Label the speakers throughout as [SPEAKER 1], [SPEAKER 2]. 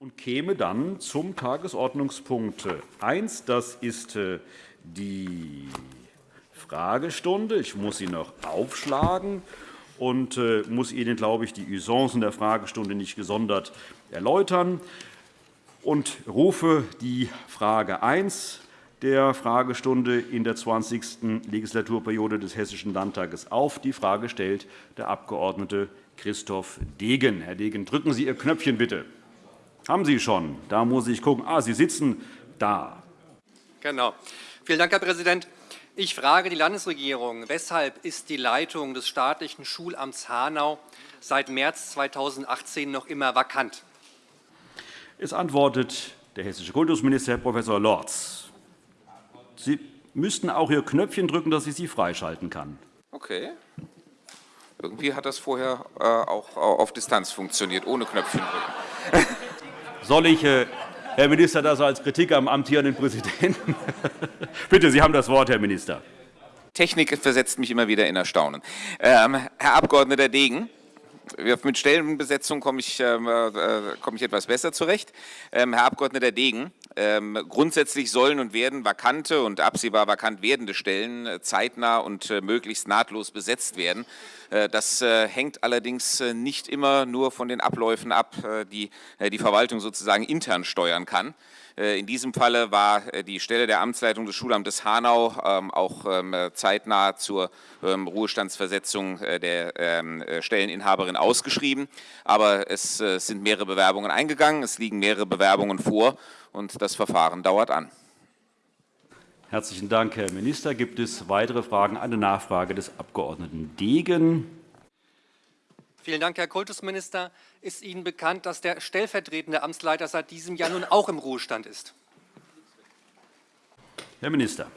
[SPEAKER 1] und käme dann zum Tagesordnungspunkt 1. Das ist äh, die Fragestunde. Ich muss sie noch aufschlagen und äh, muss Ihnen, glaube ich, die Usancen der Fragestunde nicht gesondert erläutern und rufe die Frage 1 der Fragestunde in der 20. Legislaturperiode des Hessischen Landtages auf. Die Frage stellt der Abg. Christoph Degen. Herr Degen, drücken Sie Ihr Knöpfchen bitte. Haben Sie schon? Da muss ich gucken. Ah, Sie sitzen da.
[SPEAKER 2] Genau. Vielen Dank, Herr Präsident. Ich frage die Landesregierung, weshalb ist die Leitung des staatlichen Schulamts Hanau seit März 2018 noch immer vakant?
[SPEAKER 1] Es antwortet der hessische Kultusminister, Herr Prof. Lorz. Sie müssten auch Ihr Knöpfchen drücken, dass ich Sie freischalten kann.
[SPEAKER 3] Okay. Irgendwie hat das vorher äh, auch auf Distanz funktioniert, ohne Knöpfchen drücken.
[SPEAKER 1] Soll ich, äh, Herr Minister, das als Kritik am amtierenden Präsidenten? Bitte, Sie haben das Wort, Herr Minister.
[SPEAKER 3] Technik versetzt mich immer wieder in Erstaunen. Ähm, Herr Abg. Degen, mit Stellenbesetzung komme ich, ähm, äh, komme ich etwas besser zurecht. Ähm, Herr Abg. Degen, ähm, grundsätzlich sollen und werden vakante und absehbar vakant werdende Stellen äh, zeitnah und äh, möglichst nahtlos besetzt werden. Äh, das hängt allerdings nicht immer nur von den Abläufen ab, die die Verwaltung sozusagen intern steuern kann. In diesem Falle war die Stelle der Amtsleitung des Schulamtes Hanau ähm, auch ähm, zeitnah zur ähm, Ruhestandsversetzung der Stelleninhaberin ausgeschrieben. Aber es sind mehrere Bewerbungen eingegangen, es liegen mehrere Bewerbungen vor und das Verfahren dauert an.
[SPEAKER 1] Herzlichen Dank, Herr Minister. Gibt es weitere Fragen? Eine Nachfrage des Abg. Degen.
[SPEAKER 2] Vielen Dank, Herr Kultusminister. Ist Ihnen bekannt, dass der stellvertretende Amtsleiter seit diesem Jahr nun auch im Ruhestand ist?
[SPEAKER 1] Herr Minister.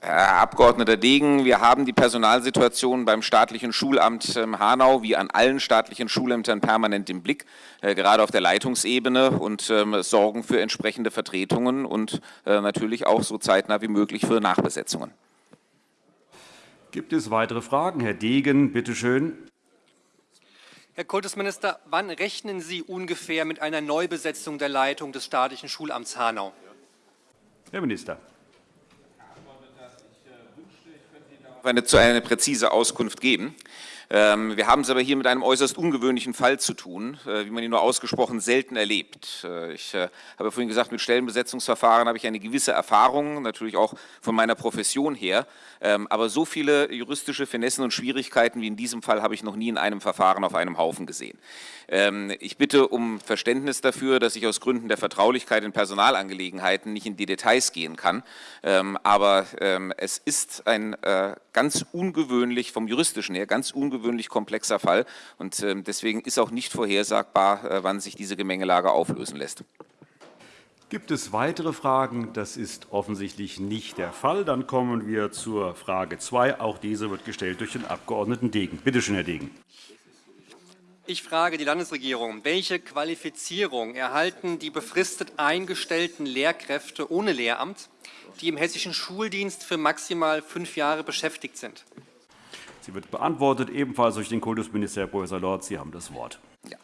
[SPEAKER 3] Herr Abg. Degen, wir haben die Personalsituation beim staatlichen Schulamt ähm, Hanau wie an allen staatlichen Schulämtern permanent im Blick, äh, gerade auf der Leitungsebene und ähm, sorgen für entsprechende Vertretungen und äh, natürlich auch so zeitnah wie möglich für Nachbesetzungen.
[SPEAKER 1] Gibt es weitere Fragen? Herr Degen, bitte schön.
[SPEAKER 2] Herr Kultusminister, wann rechnen Sie ungefähr mit einer Neubesetzung der Leitung des staatlichen Schulamts Hanau?
[SPEAKER 1] Herr Minister.
[SPEAKER 3] Eine, eine präzise Auskunft geben. Ähm, wir haben es aber hier mit einem äußerst ungewöhnlichen Fall zu tun, äh, wie man ihn nur ausgesprochen selten erlebt. Äh, ich äh, habe vorhin gesagt, mit Stellenbesetzungsverfahren habe ich eine gewisse Erfahrung, natürlich auch von meiner Profession her. Ähm, aber so viele juristische Finessen und Schwierigkeiten wie in diesem Fall habe ich noch nie in einem Verfahren auf einem Haufen gesehen. Ähm, ich bitte um Verständnis dafür, dass ich aus Gründen der Vertraulichkeit in Personalangelegenheiten nicht in die Details gehen kann. Aber es ist ein ganz ungewöhnlich, vom juristischen her, ganz ungewöhnlich, ungewöhnlich komplexer Fall und ähm, deswegen ist auch nicht vorhersagbar, äh, wann sich diese Gemengelage auflösen lässt.
[SPEAKER 1] Gibt es weitere Fragen? Das ist offensichtlich nicht der Fall. Dann kommen wir zur Frage 2. Auch diese wird gestellt durch den Abg. Degen. Bitte schön, Herr Degen.
[SPEAKER 2] Ich frage die Landesregierung, welche Qualifizierung erhalten die befristet eingestellten Lehrkräfte ohne Lehramt, die im hessischen Schuldienst für maximal fünf Jahre beschäftigt sind?
[SPEAKER 1] Sie wird beantwortet, ebenfalls durch den Kultusminister, Herr Prof. Lorz. Sie haben das Wort.
[SPEAKER 3] Ja.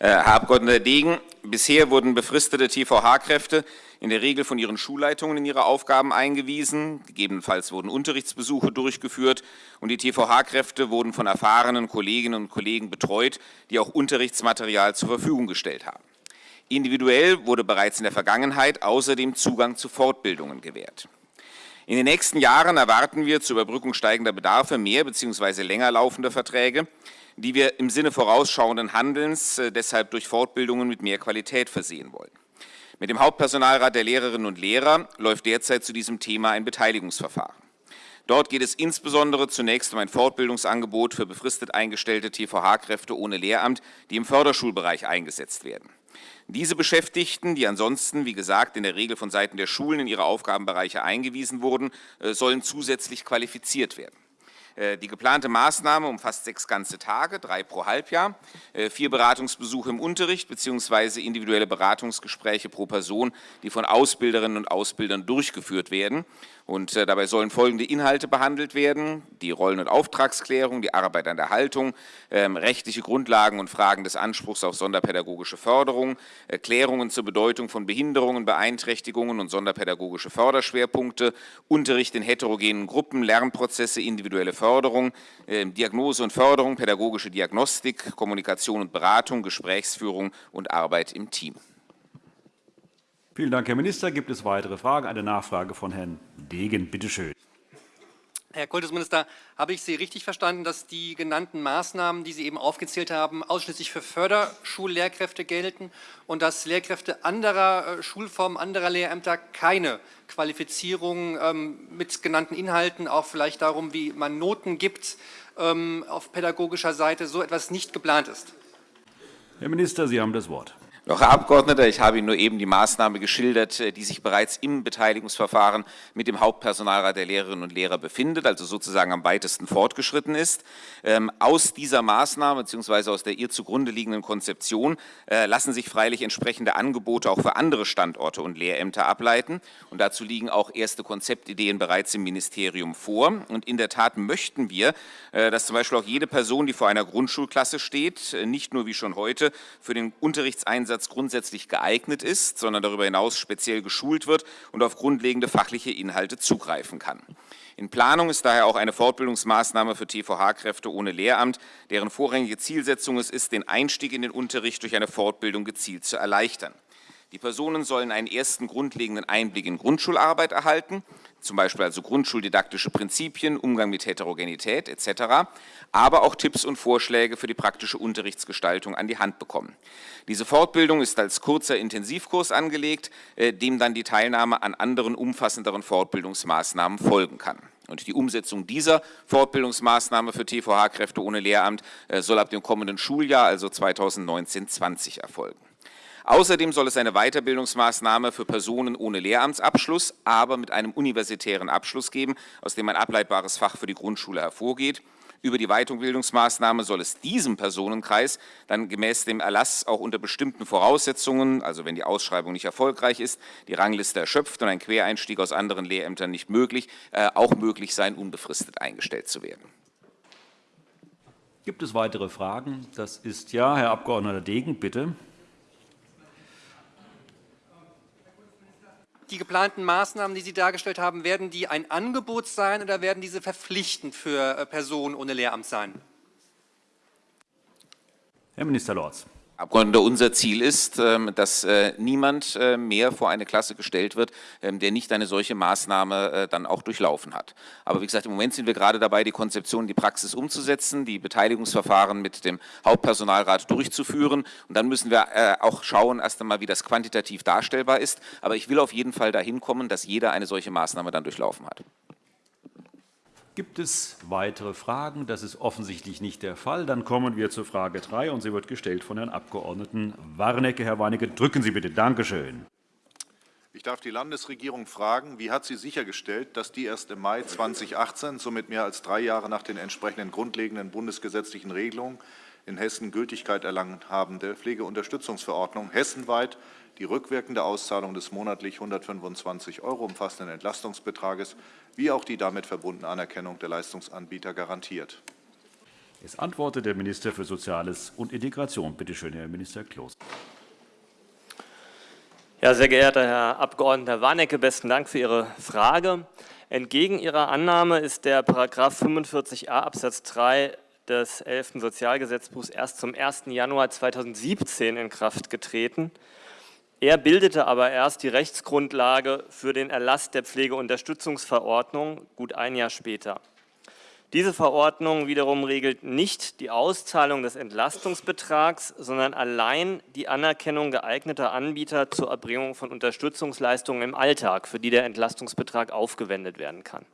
[SPEAKER 3] Äh, Herr Abg. Degen, bisher wurden befristete TVH-Kräfte in der Regel von ihren Schulleitungen in ihre Aufgaben eingewiesen. Gegebenenfalls wurden Unterrichtsbesuche durchgeführt und die TVH-Kräfte wurden von erfahrenen Kolleginnen und Kollegen betreut, die auch Unterrichtsmaterial zur Verfügung gestellt haben. Individuell wurde bereits in der Vergangenheit außerdem Zugang zu Fortbildungen gewährt. In den nächsten Jahren erwarten wir zur Überbrückung steigender Bedarfe mehr bzw. länger laufende Verträge, die wir im Sinne vorausschauenden Handelns äh, deshalb durch Fortbildungen mit mehr Qualität versehen wollen. Mit dem Hauptpersonalrat der Lehrerinnen und Lehrer läuft derzeit zu diesem Thema ein Beteiligungsverfahren. Dort geht es insbesondere zunächst um ein Fortbildungsangebot für befristet eingestellte TVH-Kräfte ohne Lehramt, die im Förderschulbereich eingesetzt werden. Diese Beschäftigten, die ansonsten, wie gesagt, in der Regel von Seiten der Schulen in ihre Aufgabenbereiche eingewiesen wurden, äh, sollen zusätzlich qualifiziert werden. Äh, die geplante Maßnahme umfasst sechs ganze Tage, drei pro Halbjahr, äh, vier Beratungsbesuche im Unterricht bzw. individuelle Beratungsgespräche pro Person, die von Ausbilderinnen und Ausbildern durchgeführt werden. Und äh, dabei sollen folgende Inhalte behandelt werden. Die Rollen- und Auftragsklärung, die Arbeit an der Haltung, ähm, rechtliche Grundlagen und Fragen des Anspruchs auf sonderpädagogische Förderung, Erklärungen zur Bedeutung von Behinderungen, Beeinträchtigungen und sonderpädagogische Förderschwerpunkte, Unterricht in heterogenen Gruppen, Lernprozesse, individuelle Förderung, äh, Diagnose und Förderung, pädagogische Diagnostik, Kommunikation und Beratung, Gesprächsführung und Arbeit im Team.
[SPEAKER 1] Vielen Dank, Herr Minister. Gibt es weitere Fragen? Eine Nachfrage von Herrn Degen. Bitte schön.
[SPEAKER 2] Herr Kultusminister, habe ich Sie richtig verstanden, dass die genannten Maßnahmen, die Sie eben aufgezählt haben, ausschließlich für Förderschullehrkräfte gelten und dass Lehrkräfte anderer äh, Schulformen, anderer Lehrämter keine Qualifizierung ähm, mit genannten Inhalten, auch vielleicht darum, wie man Noten gibt, ähm, auf pädagogischer Seite, so etwas nicht geplant ist?
[SPEAKER 1] Herr Minister, Sie haben das Wort.
[SPEAKER 3] Doch, Herr Abgeordneter, ich habe Ihnen nur eben die Maßnahme geschildert, äh, die sich bereits im Beteiligungsverfahren mit dem Hauptpersonalrat der Lehrerinnen und Lehrer befindet, also sozusagen am weitesten fortgeschritten ist. Ähm, aus dieser Maßnahme bzw. aus der ihr zugrunde liegenden Konzeption äh, lassen sich freilich entsprechende Angebote auch für andere Standorte und Lehrämter ableiten. Und dazu liegen auch erste Konzeptideen bereits im Ministerium vor. Und in der Tat möchten wir, äh, dass zum Beispiel auch jede Person, die vor einer Grundschulklasse steht, nicht nur wie schon heute für den Unterrichtseinsatz Einsatz grundsätzlich geeignet ist, sondern darüber hinaus speziell geschult wird und auf grundlegende fachliche Inhalte zugreifen kann. In Planung ist daher auch eine Fortbildungsmaßnahme für TVH-Kräfte ohne Lehramt, deren vorrangige Zielsetzung es ist, den Einstieg in den Unterricht durch eine Fortbildung gezielt zu erleichtern. Die Personen sollen einen ersten grundlegenden Einblick in Grundschularbeit erhalten, zum Beispiel also grundschuldidaktische Prinzipien, Umgang mit Heterogenität etc., aber auch Tipps und Vorschläge für die praktische Unterrichtsgestaltung an die Hand bekommen. Diese Fortbildung ist als kurzer Intensivkurs angelegt, äh, dem dann die Teilnahme an anderen umfassenderen Fortbildungsmaßnahmen folgen kann. Und die Umsetzung dieser Fortbildungsmaßnahme für TVH-Kräfte ohne Lehramt äh, soll ab dem kommenden Schuljahr, also 2019-20 erfolgen. Außerdem soll es eine Weiterbildungsmaßnahme für Personen ohne Lehramtsabschluss, aber mit einem universitären Abschluss geben, aus dem ein ableitbares Fach für die Grundschule hervorgeht. Über die Weiterbildungsmaßnahme soll es diesem Personenkreis dann gemäß dem Erlass auch unter bestimmten Voraussetzungen, also wenn die Ausschreibung nicht erfolgreich ist, die Rangliste erschöpft und ein Quereinstieg aus anderen Lehrämtern nicht möglich, äh, auch möglich sein, unbefristet eingestellt zu werden.
[SPEAKER 1] Gibt es weitere Fragen? Das ist ja. Herr Abg. Degen, bitte.
[SPEAKER 2] Die geplanten Maßnahmen, die Sie dargestellt haben, werden die ein Angebot sein oder werden diese verpflichtend für äh, Personen ohne Lehramt sein?
[SPEAKER 1] Herr Minister Lorz.
[SPEAKER 3] Abgeordneter, unser Ziel ist, ähm, dass äh, niemand äh, mehr vor eine Klasse gestellt wird, ähm, der nicht eine solche Maßnahme äh, dann auch durchlaufen hat. Aber wie gesagt, im Moment sind wir gerade dabei, die Konzeption die Praxis umzusetzen, die Beteiligungsverfahren mit dem Hauptpersonalrat durchzuführen. Und dann müssen wir auch schauen, erst einmal, wie das quantitativ darstellbar ist. Aber ich will auf jeden Fall dahin kommen, dass jeder eine solche Maßnahme dann durchlaufen hat.
[SPEAKER 1] Gibt es weitere Fragen? Das ist offensichtlich nicht der Fall. Dann kommen wir zur Frage 3, und sie wird gestellt von Herrn Abg. Warnecke. Herr Warnecke, drücken Sie bitte. Danke schön.
[SPEAKER 4] Ich darf die Landesregierung fragen, wie hat sie sichergestellt, dass die erst im Mai 2018, somit mehr als drei Jahre nach den entsprechenden grundlegenden bundesgesetzlichen Regelungen, in Hessen Gültigkeit erlangen habende Pflegeunterstützungsverordnung hessenweit die rückwirkende Auszahlung des monatlich 125 € umfassenden Entlastungsbetrages wie auch die damit verbundene Anerkennung der Leistungsanbieter garantiert.
[SPEAKER 1] Es antwortet der Minister für Soziales und Integration. Bitte schön, Herr Minister Kloß.
[SPEAKER 5] Ja, sehr geehrter Herr Abg. Warnecke, besten Dank für Ihre Frage. Entgegen Ihrer Annahme ist der § 45a Absatz 3 des 11. Sozialgesetzbuchs erst zum 1. Januar 2017 in Kraft getreten. Er bildete aber erst die Rechtsgrundlage für den Erlass der Pflegeunterstützungsverordnung gut ein Jahr später. Diese Verordnung wiederum regelt nicht die Auszahlung des Entlastungsbetrags, sondern allein die Anerkennung geeigneter Anbieter zur Erbringung von Unterstützungsleistungen im Alltag, für die der Entlastungsbetrag aufgewendet werden kann.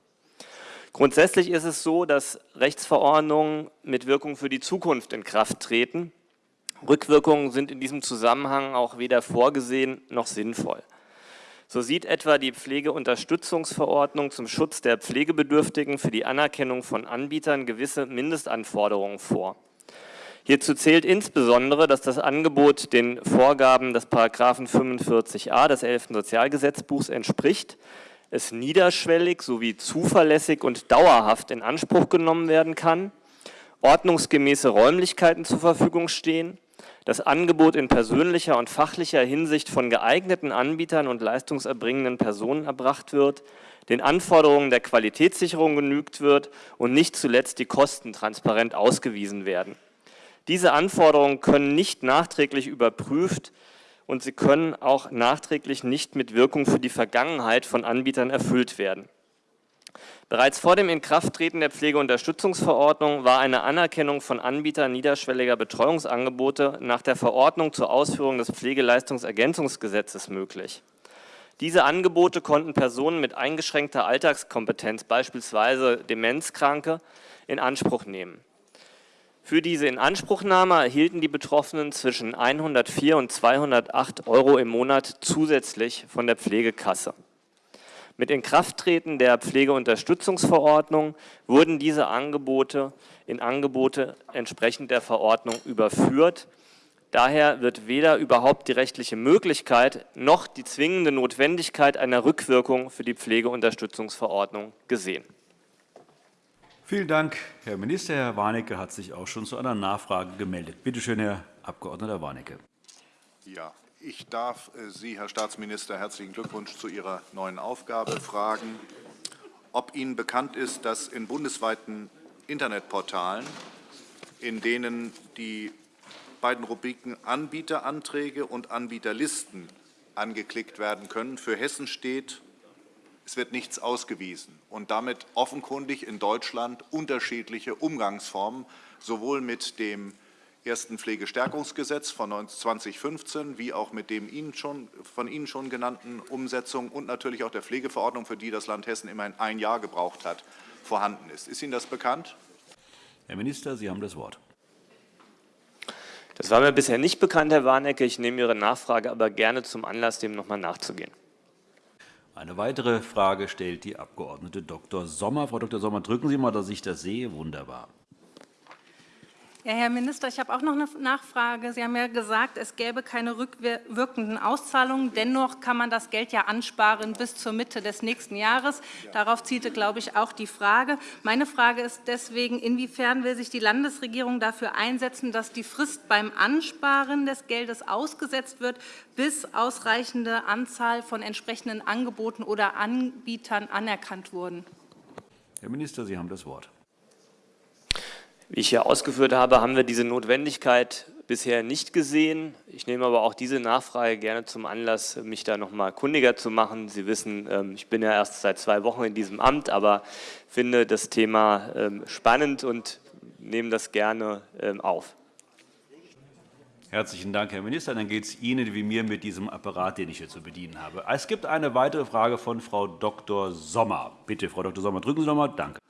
[SPEAKER 5] Grundsätzlich ist es so, dass Rechtsverordnungen mit Wirkung für die Zukunft in Kraft treten Rückwirkungen sind in diesem Zusammenhang auch weder vorgesehen noch sinnvoll. So sieht etwa die Pflegeunterstützungsverordnung zum Schutz der Pflegebedürftigen für die Anerkennung von Anbietern gewisse Mindestanforderungen vor. Hierzu zählt insbesondere, dass das Angebot den Vorgaben des § 45a des 11. Sozialgesetzbuchs entspricht, es niederschwellig sowie zuverlässig und dauerhaft in Anspruch genommen werden kann, ordnungsgemäße Räumlichkeiten zur Verfügung stehen, das Angebot in persönlicher und fachlicher Hinsicht von geeigneten Anbietern und leistungserbringenden Personen erbracht wird, den Anforderungen der Qualitätssicherung genügt wird und nicht zuletzt die Kosten transparent ausgewiesen werden. Diese Anforderungen können nicht nachträglich überprüft und sie können auch nachträglich nicht mit Wirkung für die Vergangenheit von Anbietern erfüllt werden. Bereits vor dem Inkrafttreten der Pflegeunterstützungsverordnung war eine Anerkennung von Anbietern niederschwelliger Betreuungsangebote nach der Verordnung zur Ausführung des Pflegeleistungsergänzungsgesetzes möglich. Diese Angebote konnten Personen mit eingeschränkter Alltagskompetenz, beispielsweise Demenzkranke, in Anspruch nehmen. Für diese Inanspruchnahme erhielten die Betroffenen zwischen 104 und 208 Euro im Monat zusätzlich von der Pflegekasse. Mit Inkrafttreten der Pflegeunterstützungsverordnung wurden diese Angebote in Angebote entsprechend der Verordnung überführt. Daher wird weder überhaupt die rechtliche Möglichkeit noch die zwingende Notwendigkeit einer Rückwirkung für die Pflegeunterstützungsverordnung gesehen.
[SPEAKER 1] Vielen Dank, Herr Minister. Herr Warnecke hat sich auch schon zu einer Nachfrage gemeldet. Bitte schön, Herr Abg. Warnecke.
[SPEAKER 4] Ja, ich darf äh, Sie, Herr Staatsminister, herzlichen Glückwunsch zu Ihrer neuen Aufgabe fragen, ob Ihnen bekannt ist, dass in bundesweiten Internetportalen, in denen die beiden Rubriken Anbieteranträge und Anbieterlisten angeklickt werden können, für Hessen steht, es wird nichts ausgewiesen und damit offenkundig in Deutschland unterschiedliche Umgangsformen sowohl mit dem ersten Pflegestärkungsgesetz von 2015 wie auch mit dem Ihnen schon, von Ihnen schon genannten Umsetzung und natürlich auch der Pflegeverordnung, für die das Land Hessen immerhin ein Jahr gebraucht hat, vorhanden ist. Ist Ihnen das bekannt?
[SPEAKER 1] Herr Minister, Sie haben das Wort.
[SPEAKER 5] Das war mir bisher nicht bekannt, Herr Warnecke. Ich nehme Ihre Nachfrage aber gerne zum Anlass, dem noch einmal nachzugehen.
[SPEAKER 1] Eine weitere Frage stellt die Abg. Dr. Sommer. Frau Dr. Sommer, drücken Sie mal, dass ich das sehe. Wunderbar.
[SPEAKER 6] Ja, Herr Minister, ich habe auch noch eine Nachfrage. Sie haben ja gesagt, es gäbe keine rückwirkenden Auszahlungen. Dennoch kann man das Geld ja ansparen bis zur Mitte des nächsten Jahres. Darauf zielte, glaube ich, auch die Frage. Meine Frage ist deswegen, inwiefern will sich die Landesregierung dafür einsetzen, dass die Frist beim Ansparen des Geldes ausgesetzt wird, bis ausreichende Anzahl von entsprechenden Angeboten oder Anbietern anerkannt wurden?
[SPEAKER 1] Herr Minister, Sie haben das Wort.
[SPEAKER 5] Wie ich hier ausgeführt habe, haben wir diese Notwendigkeit bisher nicht gesehen. Ich nehme aber auch diese Nachfrage gerne zum Anlass, mich da noch mal kundiger zu machen. Sie wissen, ähm, ich bin ja erst seit zwei Wochen in diesem Amt, aber finde das Thema ähm, spannend und nehme das gerne ähm, auf.
[SPEAKER 1] Herzlichen Dank, Herr Minister. Dann geht es Ihnen wie mir mit diesem Apparat, den ich hier zu bedienen habe. Es gibt eine weitere Frage von Frau Dr. Sommer. Bitte, Frau Dr. Sommer, drücken Sie noch einmal. Danke.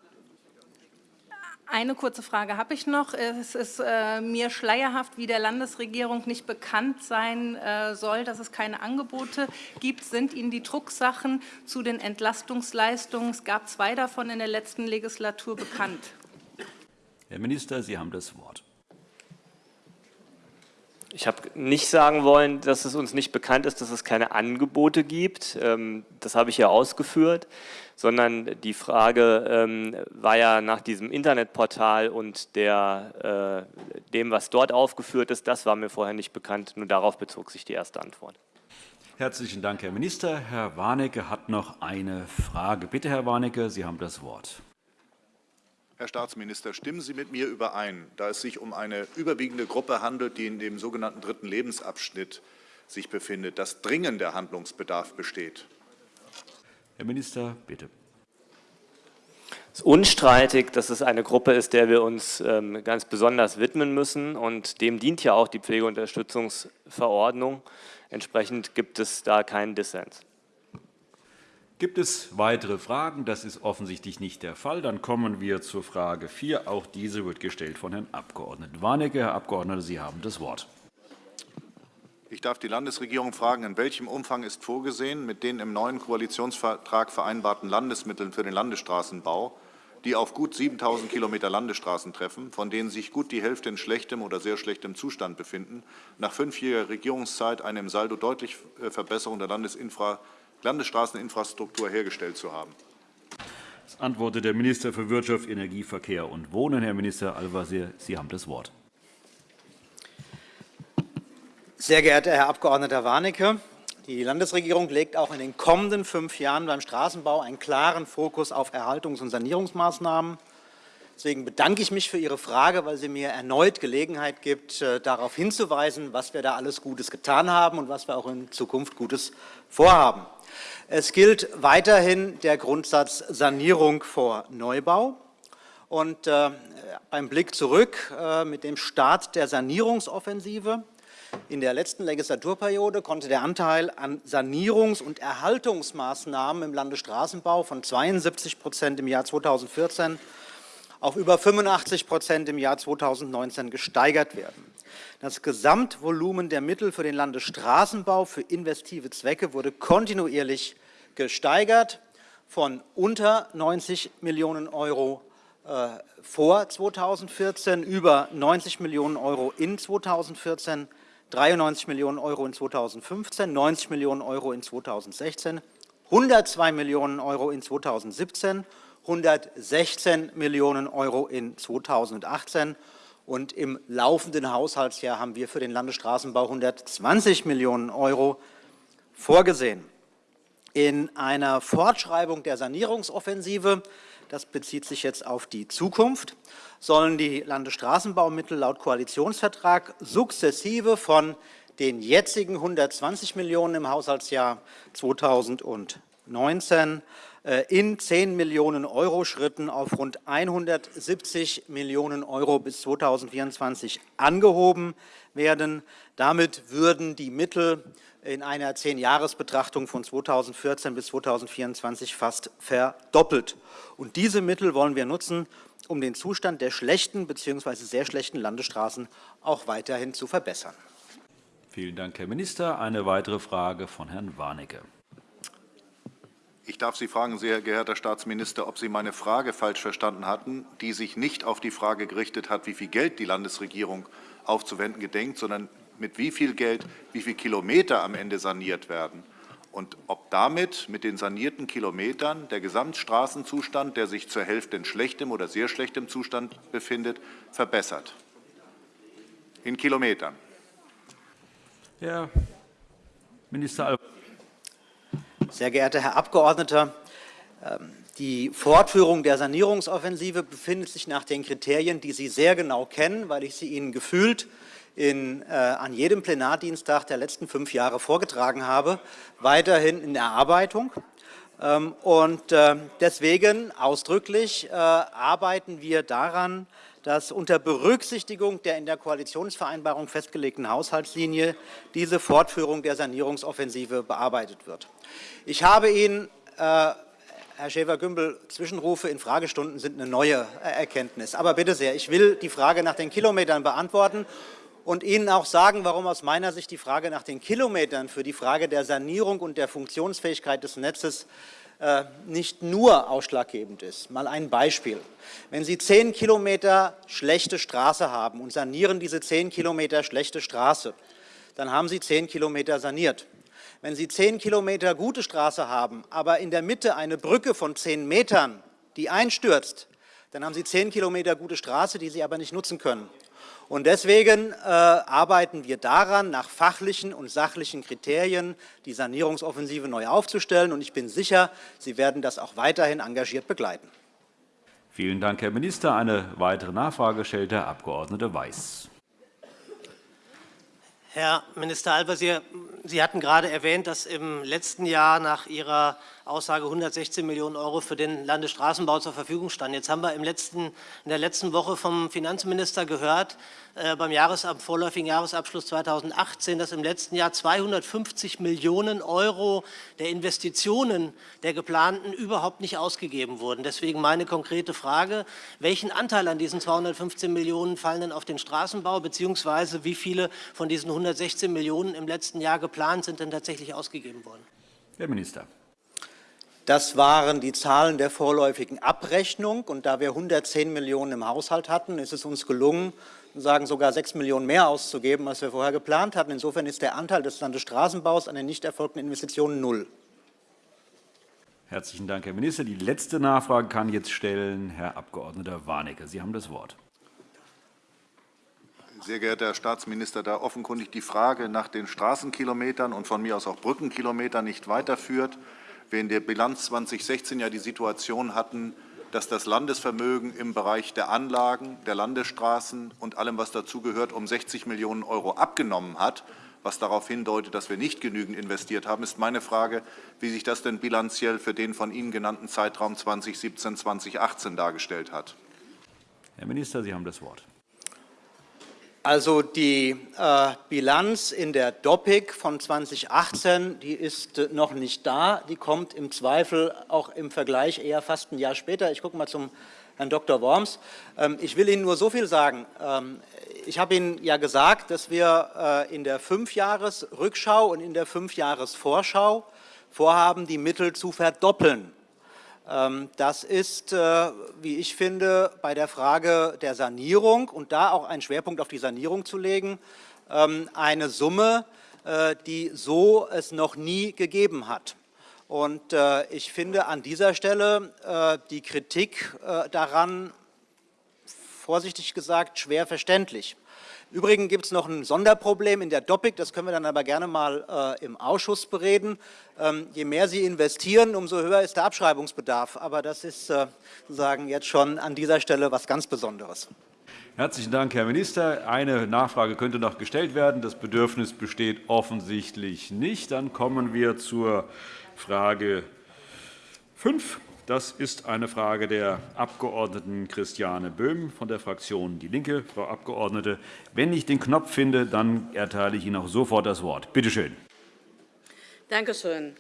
[SPEAKER 6] Eine kurze Frage habe ich noch. Es ist äh, mir schleierhaft, wie der Landesregierung nicht bekannt sein äh, soll, dass es keine Angebote gibt. Sind Ihnen die Drucksachen zu den Entlastungsleistungen, es gab zwei davon in der letzten Legislatur, bekannt?
[SPEAKER 1] Herr Minister, Sie haben das Wort.
[SPEAKER 5] Ich habe nicht sagen wollen, dass es uns nicht bekannt ist, dass es keine Angebote gibt. Ähm, das habe ich ja ausgeführt sondern die Frage ähm, war ja nach diesem Internetportal und der, äh, dem, was dort aufgeführt ist, das war mir vorher nicht bekannt. Nur darauf bezog sich die erste Antwort.
[SPEAKER 1] Herzlichen Dank, Herr Minister. Herr Warnecke hat noch eine Frage. Bitte, Herr Warnecke, Sie haben das Wort.
[SPEAKER 4] Herr Staatsminister, stimmen Sie mit mir überein, da es sich um eine überwiegende Gruppe handelt, die in dem sogenannten dritten Lebensabschnitt sich befindet, dass dringender Handlungsbedarf besteht?
[SPEAKER 1] Herr Minister, bitte.
[SPEAKER 5] Es ist unstreitig, dass es eine Gruppe ist, der wir uns ähm, ganz besonders widmen müssen. Und dem dient ja auch die Pflegeunterstützungsverordnung. Entsprechend gibt es da keinen Dissens.
[SPEAKER 1] Gibt es weitere Fragen? Das ist offensichtlich nicht der Fall. Dann kommen wir zur Frage 4. Auch diese wird gestellt von Herrn Abg. Warnecke. Herr Abgeordneter, Sie haben das Wort.
[SPEAKER 4] Ich darf die Landesregierung fragen, in welchem Umfang ist vorgesehen, mit den im neuen Koalitionsvertrag vereinbarten Landesmitteln für den Landesstraßenbau, die auf gut 7.000 Kilometer Landesstraßen treffen, von denen sich gut die Hälfte in schlechtem oder sehr schlechtem Zustand befinden, nach fünfjähriger Regierungszeit eine im Saldo deutliche äh, Verbesserung der Landesinfra Landesstraßeninfrastruktur hergestellt zu haben.
[SPEAKER 1] Das antwortet der Minister für Wirtschaft, Energie, Verkehr und Wohnen. Herr Minister Al-Wazir, Sie haben das Wort.
[SPEAKER 7] Sehr geehrter Herr Abg. Warnecke, die Landesregierung legt auch in den kommenden fünf Jahren beim Straßenbau einen klaren Fokus auf Erhaltungs- und Sanierungsmaßnahmen. Deswegen bedanke ich mich für Ihre Frage, weil sie mir erneut Gelegenheit gibt, äh, darauf hinzuweisen, was wir da alles Gutes getan haben und was wir auch in Zukunft Gutes vorhaben. Es gilt weiterhin der Grundsatz Sanierung vor Neubau. Und äh, beim Blick zurück äh, mit dem Start der Sanierungsoffensive in der letzten Legislaturperiode konnte der Anteil an Sanierungs- und Erhaltungsmaßnahmen im Landesstraßenbau von 72 Prozent im Jahr 2014 auf über 85 Prozent im Jahr 2019 gesteigert werden. Das Gesamtvolumen der Mittel für den Landesstraßenbau für investive Zwecke wurde kontinuierlich gesteigert von unter 90 Millionen Euro äh, vor 2014 über 90 Millionen Euro in 2014 93 Millionen Euro in 2015, 90 Millionen Euro in 2016, 102 Millionen Euro in 2017, 116 Millionen Euro in 2018 und im laufenden Haushaltsjahr haben wir für den Landesstraßenbau 120 Millionen Euro vorgesehen. In einer Fortschreibung der Sanierungsoffensive, das bezieht sich jetzt auf die Zukunft, sollen die Landesstraßenbaumittel laut Koalitionsvertrag sukzessive von den jetzigen 120 Millionen € im Haushaltsjahr 2019 äh, in 10 Millionen € Schritten auf rund 170 Millionen € bis 2024 angehoben werden. Damit würden die Mittel in einer Zehn-Jahres-Betrachtung von 2014 bis 2024 fast verdoppelt. Und diese Mittel wollen wir nutzen, um den Zustand der schlechten bzw. sehr schlechten Landesstraßen auch weiterhin zu verbessern.
[SPEAKER 1] Vielen Dank, Herr Minister. Eine weitere Frage von Herrn Warnecke.
[SPEAKER 4] Ich darf Sie fragen, sehr geehrter Staatsminister, ob Sie meine Frage falsch verstanden hatten, die sich nicht auf die Frage gerichtet hat, wie viel Geld die Landesregierung aufzuwenden gedenkt, sondern mit wie viel Geld, wie viele Kilometer am Ende saniert werden und ob damit mit den sanierten Kilometern der Gesamtstraßenzustand, der sich zur Hälfte in schlechtem oder sehr schlechtem Zustand befindet, verbessert. In Kilometern.
[SPEAKER 1] Herr Minister Al
[SPEAKER 7] Sehr geehrter Herr Abgeordneter, ähm, die Fortführung der Sanierungsoffensive befindet sich nach den Kriterien, die Sie sehr genau kennen, weil ich sie Ihnen gefühlt in, äh, an jedem Plenardienstag der letzten fünf Jahre vorgetragen habe, weiterhin in Erarbeitung. Ähm, und äh, deswegen ausdrücklich äh, arbeiten wir daran, dass unter Berücksichtigung der in der Koalitionsvereinbarung festgelegten Haushaltslinie diese Fortführung der Sanierungsoffensive bearbeitet wird. Ich habe Ihnen äh, Herr Schäfer-Gümbel, Zwischenrufe in Fragestunden sind eine neue Erkenntnis. Aber bitte sehr, ich will die Frage nach den Kilometern beantworten und Ihnen auch sagen, warum aus meiner Sicht die Frage nach den Kilometern für die Frage der Sanierung und der Funktionsfähigkeit des Netzes äh, nicht nur ausschlaggebend ist. Mal ein Beispiel. Wenn Sie zehn Kilometer schlechte Straße haben und sanieren diese zehn Kilometer schlechte Straße, dann haben Sie zehn Kilometer saniert. Wenn Sie zehn Kilometer gute Straße haben, aber in der Mitte eine Brücke von zehn Metern, die einstürzt, dann haben Sie zehn Kilometer gute Straße, die Sie aber nicht nutzen können. Und deswegen äh, arbeiten wir daran, nach fachlichen und sachlichen Kriterien die Sanierungsoffensive neu aufzustellen. Und ich bin sicher, Sie werden das auch weiterhin engagiert begleiten.
[SPEAKER 1] Vielen Dank, Herr Minister. Eine weitere Nachfrage stellt der Abg. Weiß.
[SPEAKER 8] Herr Minister Al-Wazir, Sie hatten gerade erwähnt, dass im letzten Jahr nach Ihrer Aussage 116 Millionen Euro für den Landesstraßenbau zur Verfügung standen. Jetzt haben wir im letzten, in der letzten Woche vom Finanzminister gehört, äh, beim Jahresab vorläufigen Jahresabschluss 2018, dass im letzten Jahr 250 Millionen Euro der Investitionen der geplanten überhaupt nicht ausgegeben wurden. Deswegen meine konkrete Frage, welchen Anteil an diesen 215 Millionen fallen denn auf den Straßenbau, beziehungsweise wie viele von diesen 116 Millionen im letzten Jahr geplant sind denn tatsächlich ausgegeben worden?
[SPEAKER 1] Herr Minister.
[SPEAKER 7] Das waren die Zahlen der vorläufigen Abrechnung. Und da wir 110 Millionen im Haushalt hatten, ist es uns gelungen, sagen sogar 6 Millionen mehr auszugeben, als wir vorher geplant hatten. Insofern ist der Anteil des Landesstraßenbaus an den nicht erfolgten Investitionen null.
[SPEAKER 1] Herzlichen Dank, Herr Minister. Die letzte Nachfrage kann jetzt stellen Herr Abg. Warnecke. Sie haben das Wort.
[SPEAKER 4] Sehr geehrter Herr Staatsminister, da offenkundig die Frage nach den Straßenkilometern und von mir aus auch Brückenkilometern nicht weiterführt, wir in der Bilanz 2016 ja die Situation hatten, dass das Landesvermögen im Bereich der Anlagen, der Landesstraßen und allem, was dazugehört, um 60 Millionen Euro abgenommen hat, was darauf hindeutet, dass wir nicht genügend investiert haben, ist meine Frage, wie sich das denn bilanziell für den von Ihnen genannten Zeitraum 2017-2018 dargestellt hat.
[SPEAKER 1] Herr Minister, Sie haben das Wort.
[SPEAKER 7] Also die äh, Bilanz in der DOPIC von 2018, die ist äh, noch nicht da. Die kommt im Zweifel auch im Vergleich eher fast ein Jahr später. Ich gucke mal zum Herrn Dr. Worms. Ähm, ich will Ihnen nur so viel sagen. Ähm, ich habe Ihnen ja gesagt, dass wir äh, in der Fünfjahresrückschau und in der Fünfjahresvorschau vorhaben, die Mittel zu verdoppeln. Ähm, das ist, äh, wie ich finde, bei der Frage der Sanierung und da auch einen Schwerpunkt auf die Sanierung zu legen, ähm, eine Summe, äh, die so es noch nie gegeben hat. Und äh, ich finde an dieser Stelle die Kritik daran, vorsichtig gesagt, schwer verständlich. Übrigens gibt es noch ein Sonderproblem in der Doppik, das können wir dann aber gerne mal äh, im Ausschuss bereden. Ähm, je mehr Sie investieren, umso höher ist der Abschreibungsbedarf. Aber das ist äh, sozusagen jetzt schon an dieser Stelle was ganz Besonderes.
[SPEAKER 1] Herzlichen Dank, Herr Minister. Eine Nachfrage könnte noch gestellt werden. Das Bedürfnis besteht offensichtlich nicht. Dann kommen wir zur Frage 5. Das ist eine Frage der Abg. Christiane Böhm von der Fraktion DIE LINKE. Frau Abgeordnete, wenn ich den Knopf finde, dann erteile ich Ihnen auch sofort das Wort. Bitte schön.
[SPEAKER 9] Danke schön.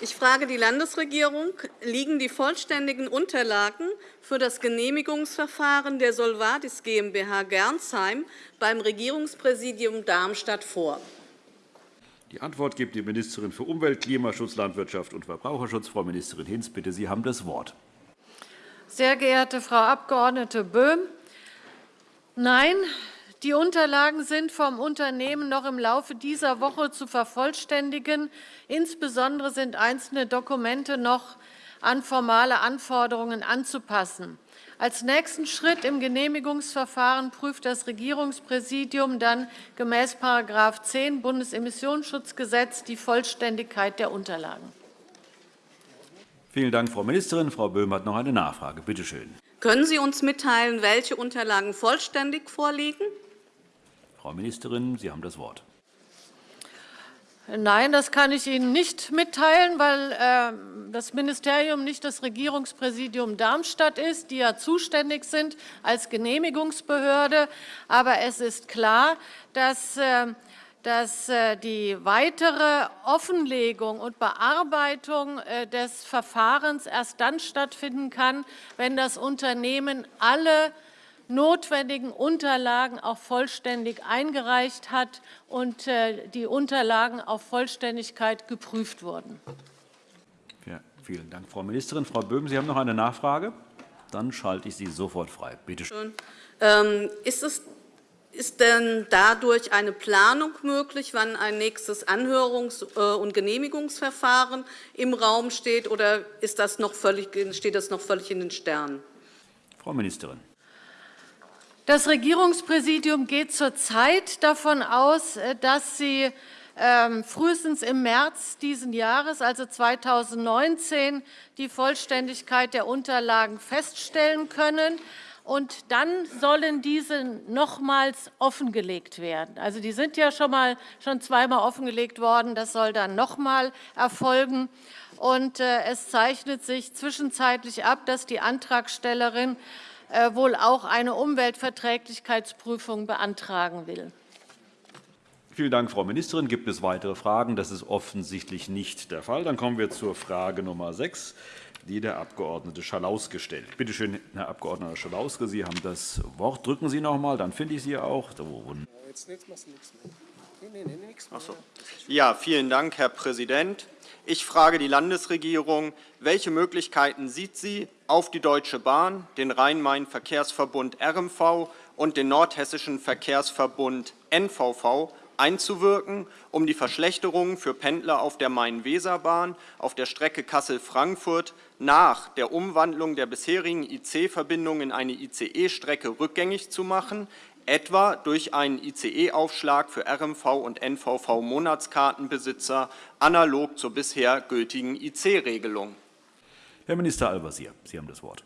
[SPEAKER 9] Ich frage die Landesregierung, liegen die vollständigen Unterlagen für das Genehmigungsverfahren der Solvadis GmbH Gernsheim beim Regierungspräsidium Darmstadt vor?
[SPEAKER 1] Die Antwort gibt die Ministerin für Umwelt, Klimaschutz, Landwirtschaft und Verbraucherschutz, Frau Ministerin Hinz. Bitte, Sie haben das Wort.
[SPEAKER 10] Sehr geehrte Frau Abg. Böhm, nein, die Unterlagen sind vom Unternehmen noch im Laufe dieser Woche zu vervollständigen. Insbesondere sind einzelne Dokumente noch an formale Anforderungen anzupassen. Als nächsten Schritt im Genehmigungsverfahren prüft das Regierungspräsidium dann gemäß § 10 Bundesemissionsschutzgesetz die Vollständigkeit der Unterlagen.
[SPEAKER 1] Vielen Dank, Frau Ministerin. Frau Böhm hat noch eine Nachfrage. Bitte schön.
[SPEAKER 9] Können Sie uns mitteilen, welche Unterlagen vollständig vorliegen?
[SPEAKER 1] Frau Ministerin, Sie haben das Wort.
[SPEAKER 10] Nein, das kann ich Ihnen nicht mitteilen, weil äh, das Ministerium nicht das Regierungspräsidium Darmstadt ist, die ja zuständig sind als Genehmigungsbehörde. Aber es ist klar, dass äh, dass äh, die weitere Offenlegung und Bearbeitung des Verfahrens erst dann stattfinden kann, wenn das Unternehmen alle notwendigen Unterlagen auch vollständig eingereicht hat und äh, die Unterlagen auf Vollständigkeit geprüft wurden.
[SPEAKER 1] Ja, vielen Dank, Frau Ministerin. Frau Böhm, Sie haben noch eine Nachfrage? Dann schalte ich Sie sofort frei. Bitte schön.
[SPEAKER 9] Ähm, ist es ist denn dadurch eine Planung möglich, wann ein nächstes Anhörungs- äh, und Genehmigungsverfahren im Raum steht, oder ist das noch völlig, steht das noch völlig in den Sternen?
[SPEAKER 1] Frau Ministerin.
[SPEAKER 10] Das Regierungspräsidium geht zurzeit davon aus, äh, dass Sie ähm, frühestens im März dieses Jahres, also 2019, die Vollständigkeit der Unterlagen feststellen können. und dann sollen diese nochmals offengelegt werden. Also die sind ja schon mal schon zweimal offengelegt worden, das soll dann nochmal erfolgen. Und äh, es zeichnet sich zwischenzeitlich ab, dass die Antragstellerin wohl auch eine Umweltverträglichkeitsprüfung beantragen will.
[SPEAKER 1] Vielen Dank, Frau Ministerin. Gibt es weitere Fragen? Das ist offensichtlich nicht der Fall. Dann kommen wir zur Frage Nummer 6, die der Abg. Schalaus gestellt. Bitte schön, Herr Abg. Schalauske, Sie haben das Wort. Drücken Sie noch einmal, dann finde ich Sie auch.
[SPEAKER 11] Ja, vielen Dank, Herr Präsident. Ich frage die Landesregierung, welche Möglichkeiten sieht sie, auf die Deutsche Bahn, den Rhein-Main-Verkehrsverbund RMV und den Nordhessischen Verkehrsverbund NVV einzuwirken, um die Verschlechterungen für Pendler auf der Main-Weser-Bahn auf der Strecke Kassel-Frankfurt nach der Umwandlung der bisherigen IC-Verbindung in eine ICE-Strecke rückgängig zu machen, etwa durch einen ICE-Aufschlag für RMV und NVV-Monatskartenbesitzer analog zur bisher gültigen IC-Regelung.
[SPEAKER 1] Herr Minister Al-Wazir, Sie haben das Wort.